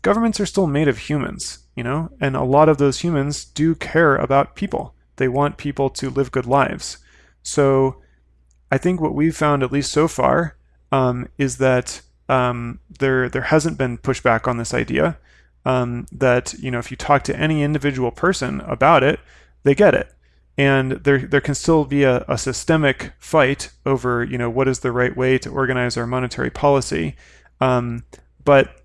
governments are still made of humans, you know, and a lot of those humans do care about people. They want people to live good lives. So I think what we've found, at least so far, um, is that um, there there hasn't been pushback on this idea. Um, that you know, if you talk to any individual person about it, they get it, and there there can still be a, a systemic fight over you know what is the right way to organize our monetary policy. Um, but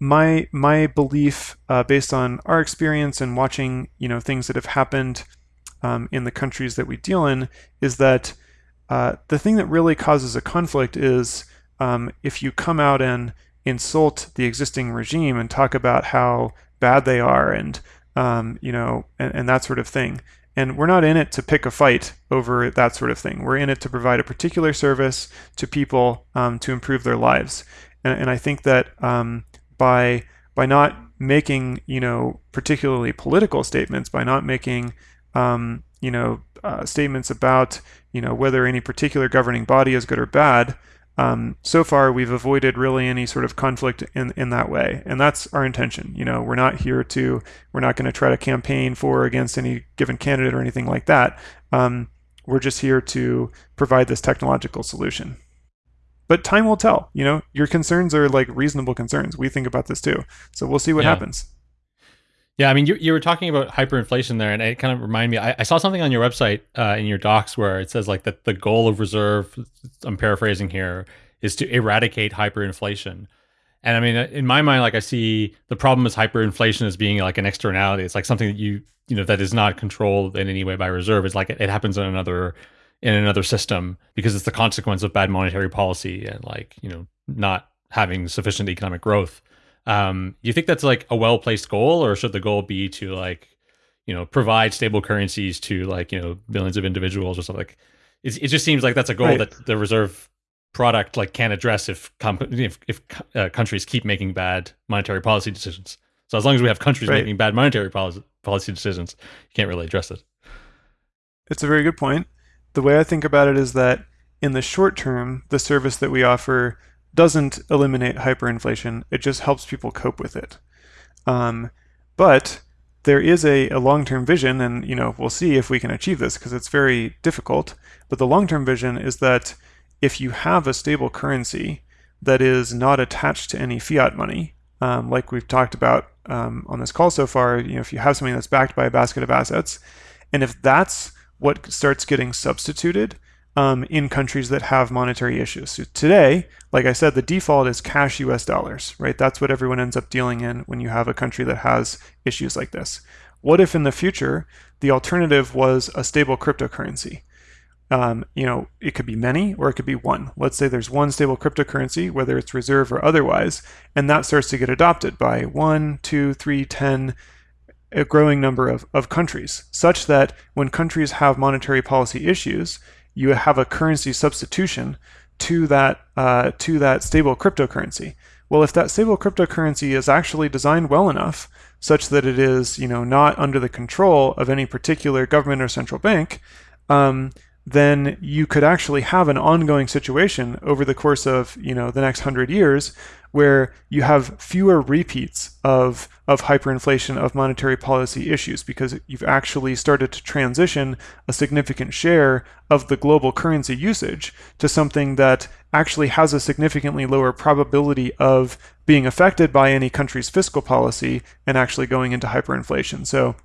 my my belief, uh, based on our experience and watching you know things that have happened um, in the countries that we deal in, is that uh, the thing that really causes a conflict is um, if you come out and insult the existing regime and talk about how bad they are and um, you know and, and, that sort of thing. And we're not in it to pick a fight over that sort of thing. We're in it to provide a particular service to people um, to improve their lives. And, and I think that um, by by not making you know particularly political statements, by not making um, you know uh, statements about you know whether any particular governing body is good or bad. Um, so far, we've avoided really any sort of conflict in in that way, and that's our intention. You know, we're not here to we're not going to try to campaign for or against any given candidate or anything like that. Um, we're just here to provide this technological solution. But time will tell. You know, your concerns are like reasonable concerns. We think about this too, so we'll see what yeah. happens. Yeah, I mean, you, you were talking about hyperinflation there, and it kind of reminded me. I, I saw something on your website uh, in your docs where it says like that the goal of reserve. I'm paraphrasing here is to eradicate hyperinflation. And I mean, uh, in my mind, like I see the problem is hyperinflation as being like an externality. It's like something that you you know that is not controlled in any way by reserve. It's like it, it happens in another in another system because it's the consequence of bad monetary policy and like you know not having sufficient economic growth. Um, do you think that's like a well placed goal, or should the goal be to like, you know, provide stable currencies to like you know billions of individuals or something? Like, it, it just seems like that's a goal right. that the reserve product like can't address if comp- if, if uh, countries keep making bad monetary policy decisions. So as long as we have countries right. making bad monetary policy policy decisions, you can't really address it. It's a very good point. The way I think about it is that in the short term, the service that we offer doesn't eliminate hyperinflation. It just helps people cope with it. Um, but there is a, a long-term vision, and you know we'll see if we can achieve this because it's very difficult. But the long-term vision is that if you have a stable currency that is not attached to any fiat money, um, like we've talked about um, on this call so far, you know, if you have something that's backed by a basket of assets, and if that's what starts getting substituted um, in countries that have monetary issues. So today, like I said, the default is cash US dollars, right? That's what everyone ends up dealing in when you have a country that has issues like this. What if in the future the alternative was a stable cryptocurrency? Um, you know, it could be many or it could be one. Let's say there's one stable cryptocurrency, whether it's reserve or otherwise, and that starts to get adopted by one, two, three, ten, a growing number of, of countries, such that when countries have monetary policy issues, you have a currency substitution to that uh, to that stable cryptocurrency. Well, if that stable cryptocurrency is actually designed well enough, such that it is you know not under the control of any particular government or central bank, um, then you could actually have an ongoing situation over the course of you know the next hundred years where you have fewer repeats of, of hyperinflation of monetary policy issues because you've actually started to transition a significant share of the global currency usage to something that actually has a significantly lower probability of being affected by any country's fiscal policy and actually going into hyperinflation. So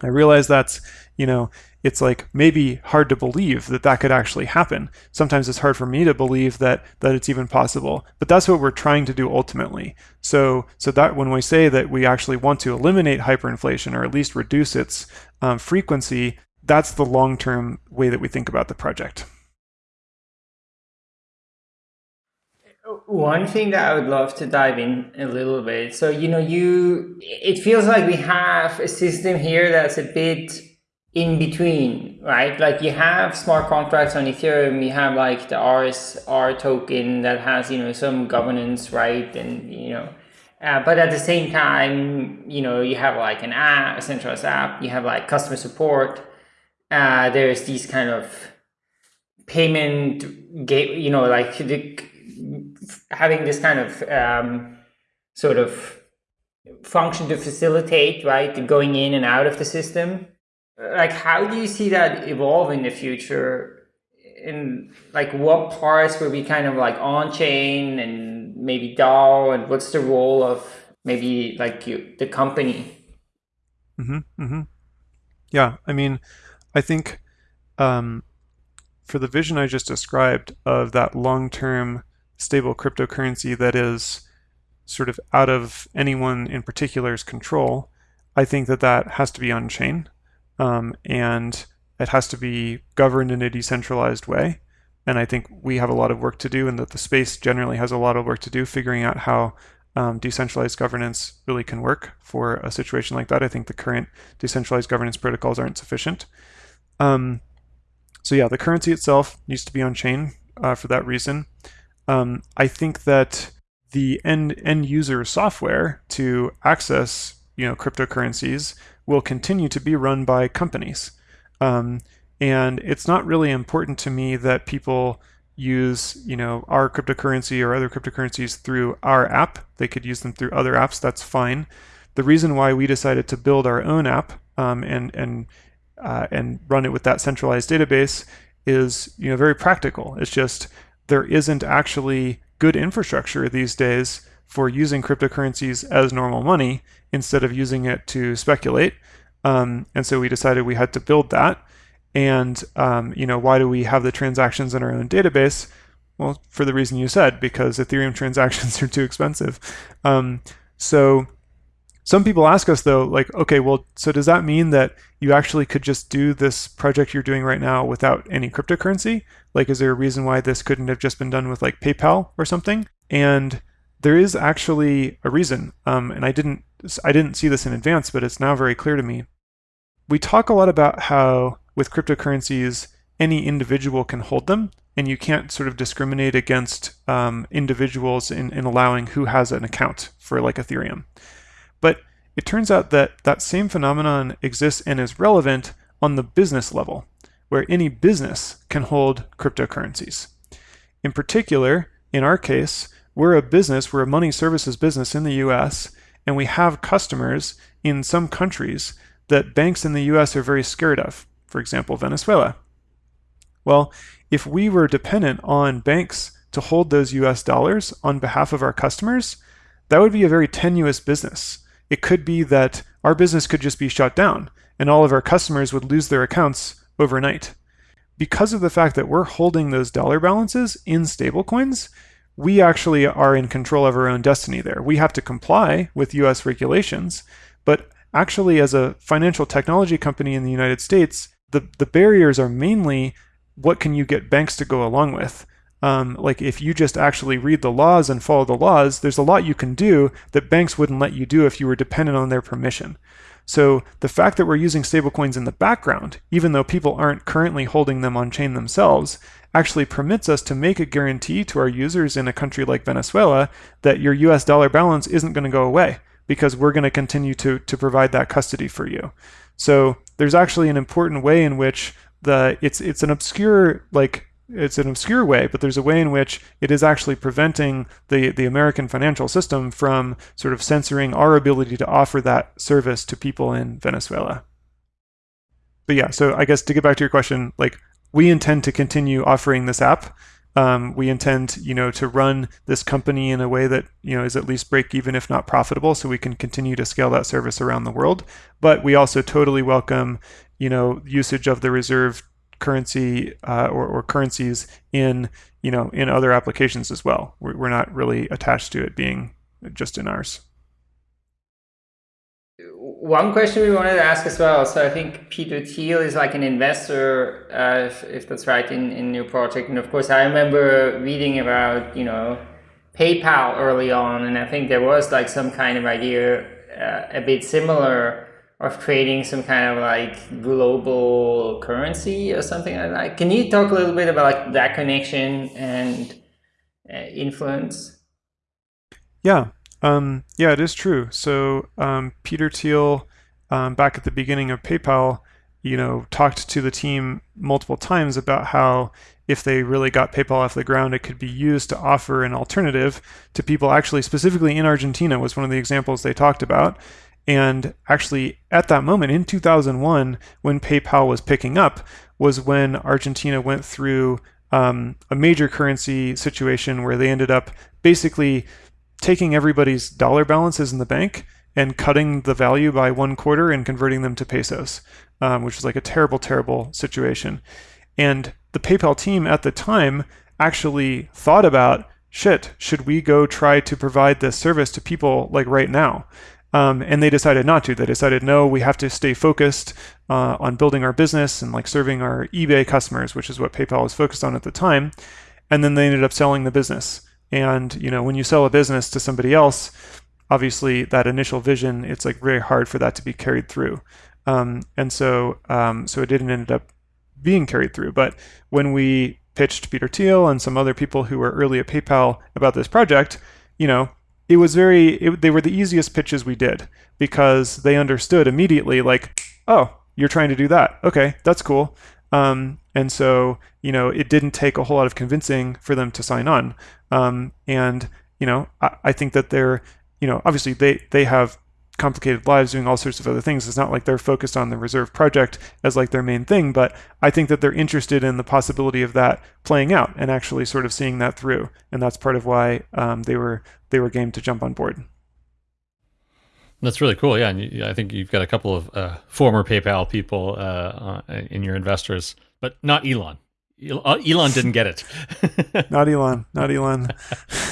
I realize that's, you know, it's like maybe hard to believe that that could actually happen. Sometimes it's hard for me to believe that that it's even possible. But that's what we're trying to do ultimately. So so that when we say that we actually want to eliminate hyperinflation or at least reduce its um, frequency, that's the long-term way that we think about the project. One thing that I would love to dive in a little bit. So, you know, you, it feels like we have a system here that's a bit in between, right? Like you have smart contracts on Ethereum, you have like the RSR token that has, you know, some governance, right? And, you know, uh, but at the same time, you know, you have like an app, a centralized app, you have like customer support. Uh, there's these kind of payment gate, you know, like the, having this kind of um, sort of function to facilitate, right, going in and out of the system. Like, how do you see that evolve in the future? and like, what parts will be kind of like on chain and maybe DAO, and what's the role of maybe like you, the company? Mm-hmm, mm-hmm. Yeah, I mean, I think um, for the vision I just described of that long-term stable cryptocurrency that is sort of out of anyone in particular's control, I think that that has to be on chain um, and it has to be governed in a decentralized way. And I think we have a lot of work to do, and that the space generally has a lot of work to do figuring out how um, decentralized governance really can work for a situation like that. I think the current decentralized governance protocols aren't sufficient. Um, so yeah, the currency itself needs to be on chain uh, for that reason. Um, I think that the end end user software to access you know cryptocurrencies will continue to be run by companies, um, and it's not really important to me that people use you know our cryptocurrency or other cryptocurrencies through our app. They could use them through other apps. That's fine. The reason why we decided to build our own app um, and and uh, and run it with that centralized database is you know very practical. It's just there isn't actually good infrastructure these days for using cryptocurrencies as normal money instead of using it to speculate. Um, and so we decided we had to build that. And um, you know, why do we have the transactions in our own database? Well, for the reason you said, because Ethereum transactions are too expensive. Um, so some people ask us though, like, okay, well, so does that mean that you actually could just do this project you're doing right now without any cryptocurrency? Like, is there a reason why this couldn't have just been done with like PayPal or something? And there is actually a reason, um, and I didn't I didn't see this in advance, but it's now very clear to me. We talk a lot about how with cryptocurrencies any individual can hold them, and you can't sort of discriminate against um, individuals in, in allowing who has an account for like Ethereum. But it turns out that that same phenomenon exists and is relevant on the business level, where any business can hold cryptocurrencies. In particular, in our case, we're a business, we're a money services business in the US, and we have customers in some countries that banks in the US are very scared of, for example, Venezuela. Well, if we were dependent on banks to hold those US dollars on behalf of our customers, that would be a very tenuous business it could be that our business could just be shut down and all of our customers would lose their accounts overnight. because of the fact that we're holding those dollar balances in stablecoins, we actually are in control of our own destiny there. We have to comply with US regulations, but actually, as a financial technology company in the United States, the, the barriers are mainly what can you get banks to go along with? Um, like if you just actually read the laws and follow the laws, there's a lot you can do that banks wouldn't let you do if you were dependent on their permission. So the fact that we're using stablecoins in the background, even though people aren't currently holding them on chain themselves, actually permits us to make a guarantee to our users in a country like Venezuela that your US dollar balance isn't going to go away because we're going to continue to, to provide that custody for you. So there's actually an important way in which the it's it's an obscure like it's an obscure way, but there's a way in which it is actually preventing the, the American financial system from sort of censoring our ability to offer that service to people in Venezuela. But yeah, so I guess to get back to your question, like we intend to continue offering this app. Um, we intend, you know, to run this company in a way that you know is at least break even, if not profitable, so we can continue to scale that service around the world. But we also totally welcome, you know, usage of the reserve currency uh, or, or, currencies in you know in other applications as well. We're, we're not really attached to it being just in ours. One question we wanted to ask as well. So I think Peter Thiel is like an investor, uh, if, if, that's right, in, in your project. And of course, I remember reading about you know PayPal early on, and I think there was like some kind of idea uh, a bit similar of creating some kind of like global currency or something like that. Can you talk a little bit about like that connection and uh, influence? Yeah, um, yeah, it is true. So um, Peter Thiel, um, back at the beginning of PayPal, you know, talked to the team multiple times about how if they really got PayPal off the ground, it could be used to offer an alternative to people actually specifically in Argentina was one of the examples they talked about and actually, at that moment in 2001, when PayPal was picking up, was when Argentina went through um, a major currency situation where they ended up basically taking everybody's dollar balances in the bank and cutting the value by one quarter and converting them to pesos, um, which was like a terrible, terrible situation. And the PayPal team at the time actually thought about shit, should we go try to provide this service to people like right now? Um, and they decided not to. They decided, no, we have to stay focused uh, on building our business and like serving our eBay customers, which is what PayPal was focused on at the time. And then they ended up selling the business. And you know, when you sell a business to somebody else, obviously that initial vision, it's like very hard for that to be carried through. Um, and so, um, so it didn't end up being carried through. But when we pitched Peter Thiel and some other people who were early at PayPal about this project, you know, it was very it, they were the easiest pitches we did because they understood immediately like oh you're trying to do that okay that's cool um, and so you know it didn't take a whole lot of convincing for them to sign on um, and you know I, I think that they're you know obviously they they have complicated lives doing all sorts of other things. It's not like they're focused on the reserve project as like their main thing, but I think that they're interested in the possibility of that playing out and actually sort of seeing that through. And that's part of why um, they were they were game to jump on board. That's really cool. Yeah, and you, I think you've got a couple of uh, former PayPal people uh, uh in your investors, but not Elon. Uh, Elon didn't get it. not Elon. Not Elon.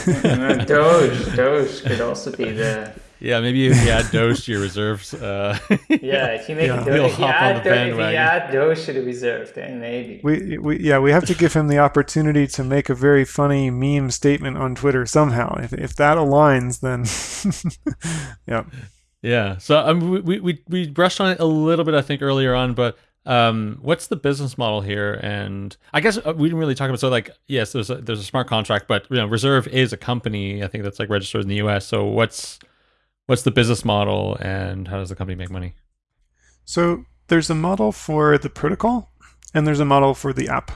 Doge. Doge could also be the yeah, maybe if you add Doge to your reserves. Uh, yeah, if you make yeah. Doge, if you, add, Do- if you add Doge to the reserve, then maybe. We, we, yeah, we have to give him the opportunity to make a very funny meme statement on Twitter somehow. If, if that aligns, then yeah. Yeah. So um, we, we, we brushed on it a little bit, I think, earlier on, but um, what's the business model here? And I guess uh, we didn't really talk about so like yes, there's a, there's a smart contract, but you know, Reserve is a company. I think that's like registered in the U.S. So what's what's the business model and how does the company make money? So there's a model for the protocol and there's a model for the app.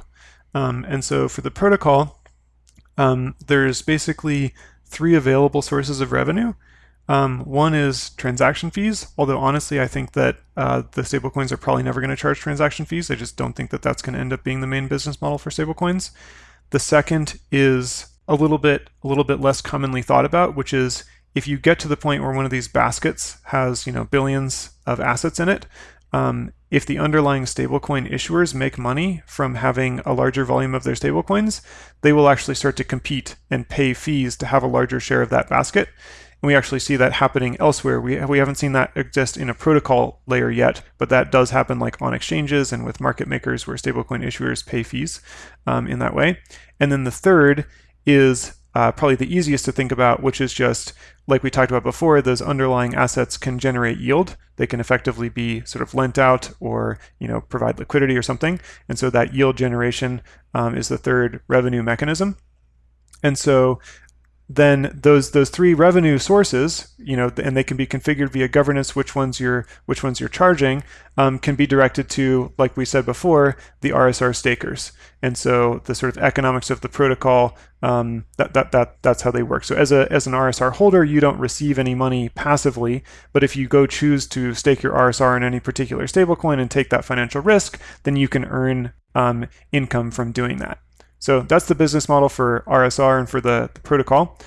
Um, and so for the protocol, um, there's basically three available sources of revenue. Um, one is transaction fees, although honestly, I think that uh, the stablecoins are probably never going to charge transaction fees. I just don't think that that's going to end up being the main business model for stablecoins. The second is a little bit a little bit less commonly thought about, which is if you get to the point where one of these baskets has you know billions of assets in it, um, if the underlying stablecoin issuers make money from having a larger volume of their stablecoins, they will actually start to compete and pay fees to have a larger share of that basket. And we actually see that happening elsewhere. We, we haven't seen that exist in a protocol layer yet, but that does happen like on exchanges and with market makers where stablecoin issuers pay fees um, in that way. And then the third is uh, probably the easiest to think about, which is just like we talked about before, those underlying assets can generate yield. They can effectively be sort of lent out or you know provide liquidity or something. And so that yield generation um, is the third revenue mechanism. And so then those those three revenue sources, you know, and they can be configured via governance. Which ones you're which ones you're charging um, can be directed to, like we said before, the RSR stakers. And so the sort of economics of the protocol, um, that that that that's how they work. So as a as an RSR holder, you don't receive any money passively, but if you go choose to stake your RSR in any particular stablecoin and take that financial risk, then you can earn um, income from doing that. So that's the business model for RSR and for the, the protocol.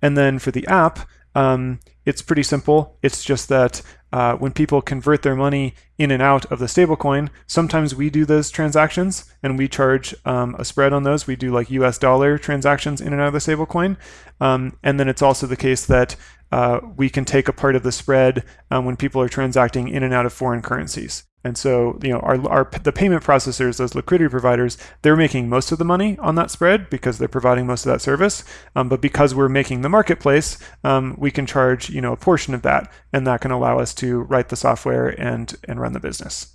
And then for the app, um, it's pretty simple. It's just that uh, when people convert their money in and out of the stablecoin, sometimes we do those transactions and we charge um, a spread on those. We do like US dollar transactions in and out of the stablecoin. Um, and then it's also the case that uh, we can take a part of the spread um, when people are transacting in and out of foreign currencies. And so, you know, our, our the payment processors, those liquidity providers, they're making most of the money on that spread because they're providing most of that service. Um, but because we're making the marketplace, um, we can charge, you know, a portion of that, and that can allow us to write the software and and run the business.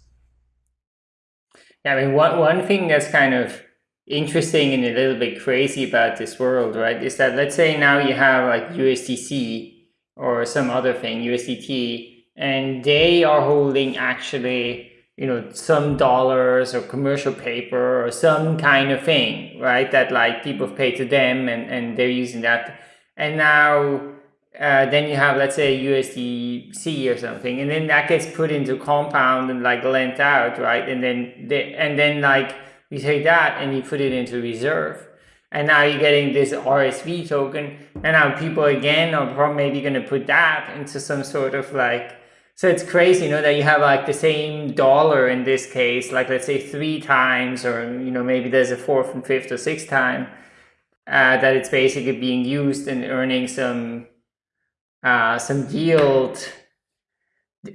Yeah, I mean, one one thing that's kind of interesting and a little bit crazy about this world, right, is that let's say now you have like USDC or some other thing, USDT and they are holding actually you know some dollars or commercial paper or some kind of thing right that like people pay to them and and they're using that. And now uh, then you have let's say USDC or something and then that gets put into compound and like lent out right? And then they, and then like you take that and you put it into reserve. And now you're getting this RSV token. And now people again are maybe going to put that into some sort of like so it's crazy, you know, that you have like the same dollar in this case, like let's say three times, or you know, maybe there's a fourth and fifth or sixth time uh, that it's basically being used and earning some uh, some yield.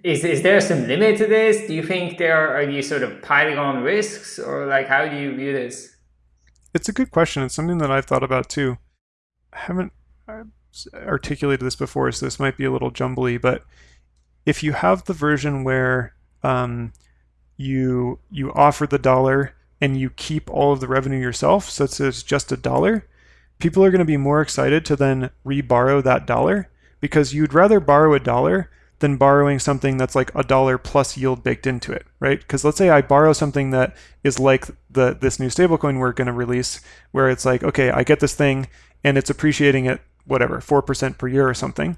Is is there some limit to this? Do you think there are you sort of piling on risks, or like how do you view this? It's a good question. It's something that I've thought about too. I haven't uh, articulated this before, so this might be a little jumbly, but if you have the version where um, you you offer the dollar and you keep all of the revenue yourself, so it's just a dollar, people are going to be more excited to then reborrow that dollar because you'd rather borrow a dollar than borrowing something that's like a dollar plus yield baked into it, right? Because let's say I borrow something that is like the this new stablecoin we're going to release, where it's like, okay, I get this thing and it's appreciating at whatever four percent per year or something.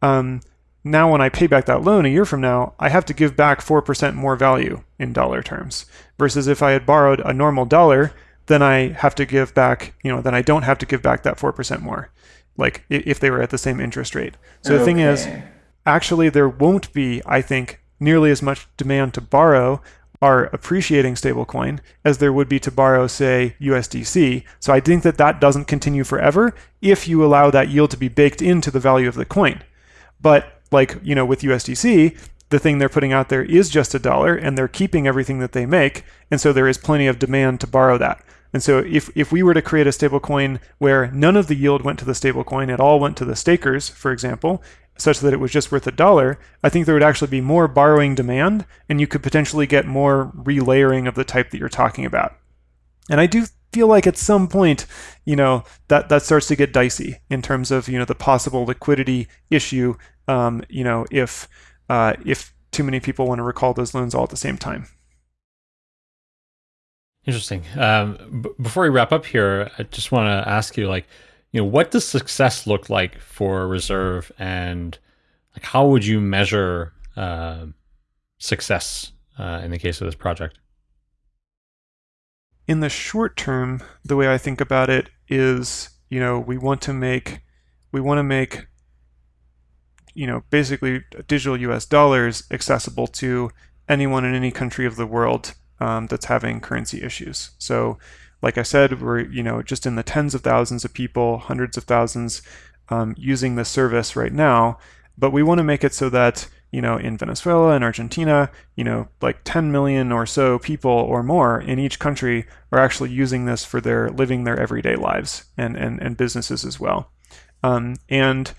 Um, now when I pay back that loan a year from now, I have to give back 4% more value in dollar terms. Versus if I had borrowed a normal dollar, then I have to give back, you know, then I don't have to give back that 4% more, like if they were at the same interest rate. So okay. the thing is, actually, there won't be, I think, nearly as much demand to borrow our appreciating stablecoin as there would be to borrow, say, USDC. So I think that that doesn't continue forever if you allow that yield to be baked into the value of the coin. But like you know with USDC, the thing they're putting out there is just a dollar, and they're keeping everything that they make, and so there is plenty of demand to borrow that. And so if, if we were to create a stablecoin where none of the yield went to the stablecoin, it all went to the stakers, for example, such that it was just worth a dollar, I think there would actually be more borrowing demand, and you could potentially get more relayering of the type that you're talking about. And I do feel like at some point, you know, that that starts to get dicey in terms of you know the possible liquidity issue um, you know, if uh, if too many people want to recall those loans all at the same time. Interesting. Um, b- before we wrap up here, I just want to ask you, like, you know, what does success look like for Reserve, and like, how would you measure uh, success uh, in the case of this project? In the short term, the way I think about it is, you know, we want to make we want to make you know, basically digital US dollars accessible to anyone in any country of the world um, that's having currency issues. So, like I said, we're you know just in the tens of thousands of people, hundreds of thousands um, using this service right now, but we want to make it so that you know in Venezuela and Argentina, you know like 10 million or so people or more in each country are actually using this for their living their everyday lives and and, and businesses as well. Um, and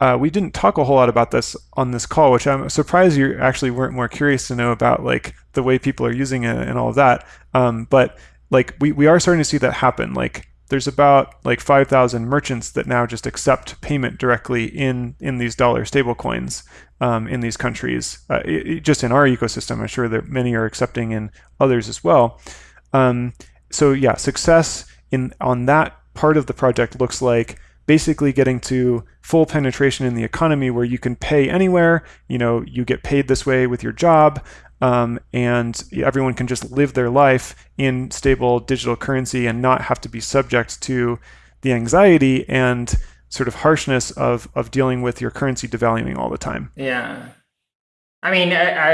uh, we didn't talk a whole lot about this on this call, which I'm surprised you actually weren't more curious to know about, like the way people are using it and all of that. Um, but like we, we are starting to see that happen. Like there's about like 5,000 merchants that now just accept payment directly in in these dollar stablecoins um, in these countries. Uh, it, it, just in our ecosystem, I'm sure that many are accepting in others as well. Um, so yeah, success in on that part of the project looks like basically getting to full penetration in the economy where you can pay anywhere. You know, you get paid this way with your job. Um, and everyone can just live their life in stable digital currency and not have to be subject to the anxiety and sort of harshness of of dealing with your currency devaluing all the time. Yeah, I mean, I, I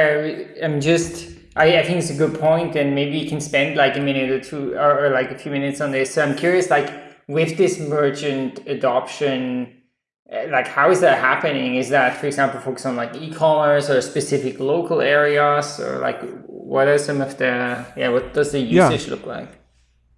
am just. I, I think it's a good point, and maybe you can spend like a minute or two, or, or like a few minutes on this. So I'm curious, like with this merchant adoption, eh, like how is that happening? Is that, for example, focused on like e-commerce or specific local areas, or like what are some of the yeah? What does the usage yeah. look like?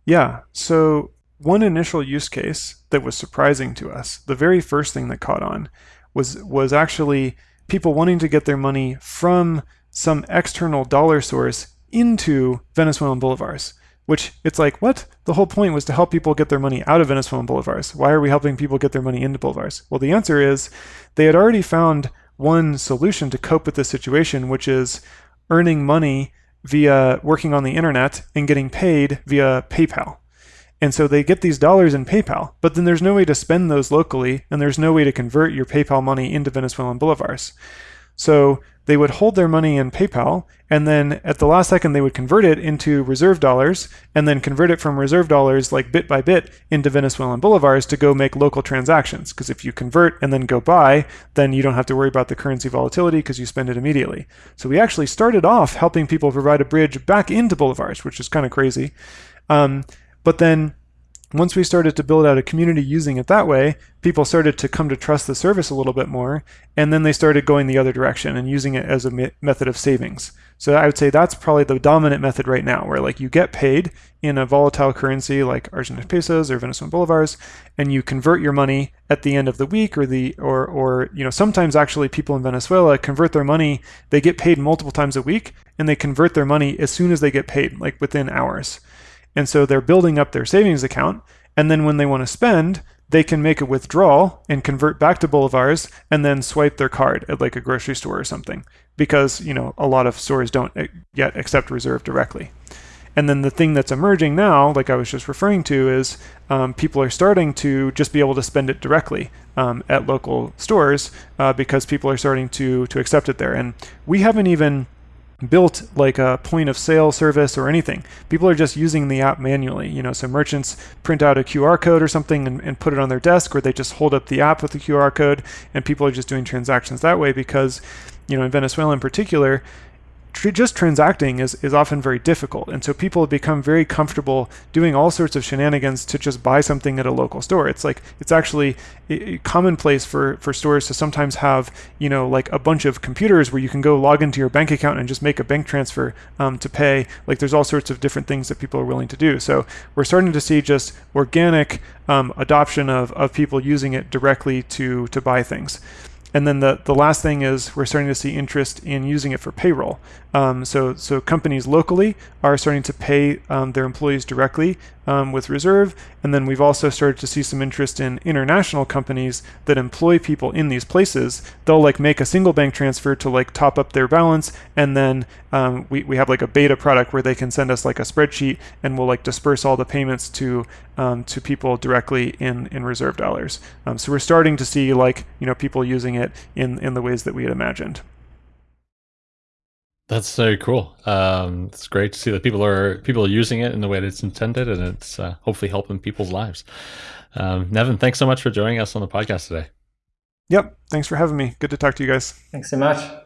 Yeah. So one initial use case that was surprising to us, the very first thing that caught on, was was actually people wanting to get their money from some external dollar source into Venezuelan bolivars. Which it's like, what? The whole point was to help people get their money out of Venezuelan bolivars. Why are we helping people get their money into bolivars? Well, the answer is they had already found one solution to cope with this situation, which is earning money via working on the internet and getting paid via PayPal. And so they get these dollars in PayPal, but then there's no way to spend those locally, and there's no way to convert your PayPal money into Venezuelan bolivars. So they would hold their money in PayPal, and then at the last second, they would convert it into reserve dollars, and then convert it from reserve dollars, like bit by bit, into Venezuelan bolivars to go make local transactions. Because if you convert and then go buy, then you don't have to worry about the currency volatility because you spend it immediately. So we actually started off helping people provide a bridge back into bolivars, which is kind of crazy. Um, but then once we started to build out a community using it that way, people started to come to trust the service a little bit more, and then they started going the other direction and using it as a me method of savings. So I would say that's probably the dominant method right now, where like you get paid in a volatile currency like Argentine pesos or Venezuelan bolivars, and you convert your money at the end of the week or the or or you know sometimes actually people in Venezuela convert their money. They get paid multiple times a week, and they convert their money as soon as they get paid, like within hours. And so they're building up their savings account. And then when they want to spend, they can make a withdrawal and convert back to bolivars and then swipe their card at like a grocery store or something because you know a lot of stores don't yet accept reserve directly and then the thing that's emerging now like i was just referring to is um, people are starting to just be able to spend it directly um, at local stores uh, because people are starting to to accept it there and we haven't even built like a point of sale service or anything. People are just using the app manually. You know, so merchants print out a QR code or something and, and, put it on their desk, or they just hold up the app with the QR code, and people are just doing transactions that way because, you know, in Venezuela in particular, tr- just transacting is, is often very difficult. And so people have become very comfortable doing all sorts of shenanigans to just buy something at a local store. It's like, it's actually commonplace for, for stores to sometimes have, you know, like a bunch of computers where you can go log into your bank account and just make a bank transfer um, to pay. Like there's all sorts of different things that people are willing to do. So we're starting to see just organic um, adoption of, of people using it directly to, to buy things. And then the, the last thing is we're starting to see interest in using it for payroll. Um, so, so companies locally are starting to pay um, their employees directly um, with Reserve. And then we've also started to see some interest in international companies that employ people in these places. They'll like make a single bank transfer to like top up their balance. And then um, we, we have like a beta product where they can send us like a spreadsheet and we'll like disperse all the payments to um, to people directly in, in Reserve dollars. Um, so we're starting to see like, you know, people using it in, in the ways that we had imagined. That's so cool. Um, it's great to see that people are people are using it in the way that it's intended, and it's uh, hopefully helping people's lives. Um, Nevin, thanks so much for joining us on the podcast today. Yep, thanks for having me. Good to talk to you guys. Thanks so much.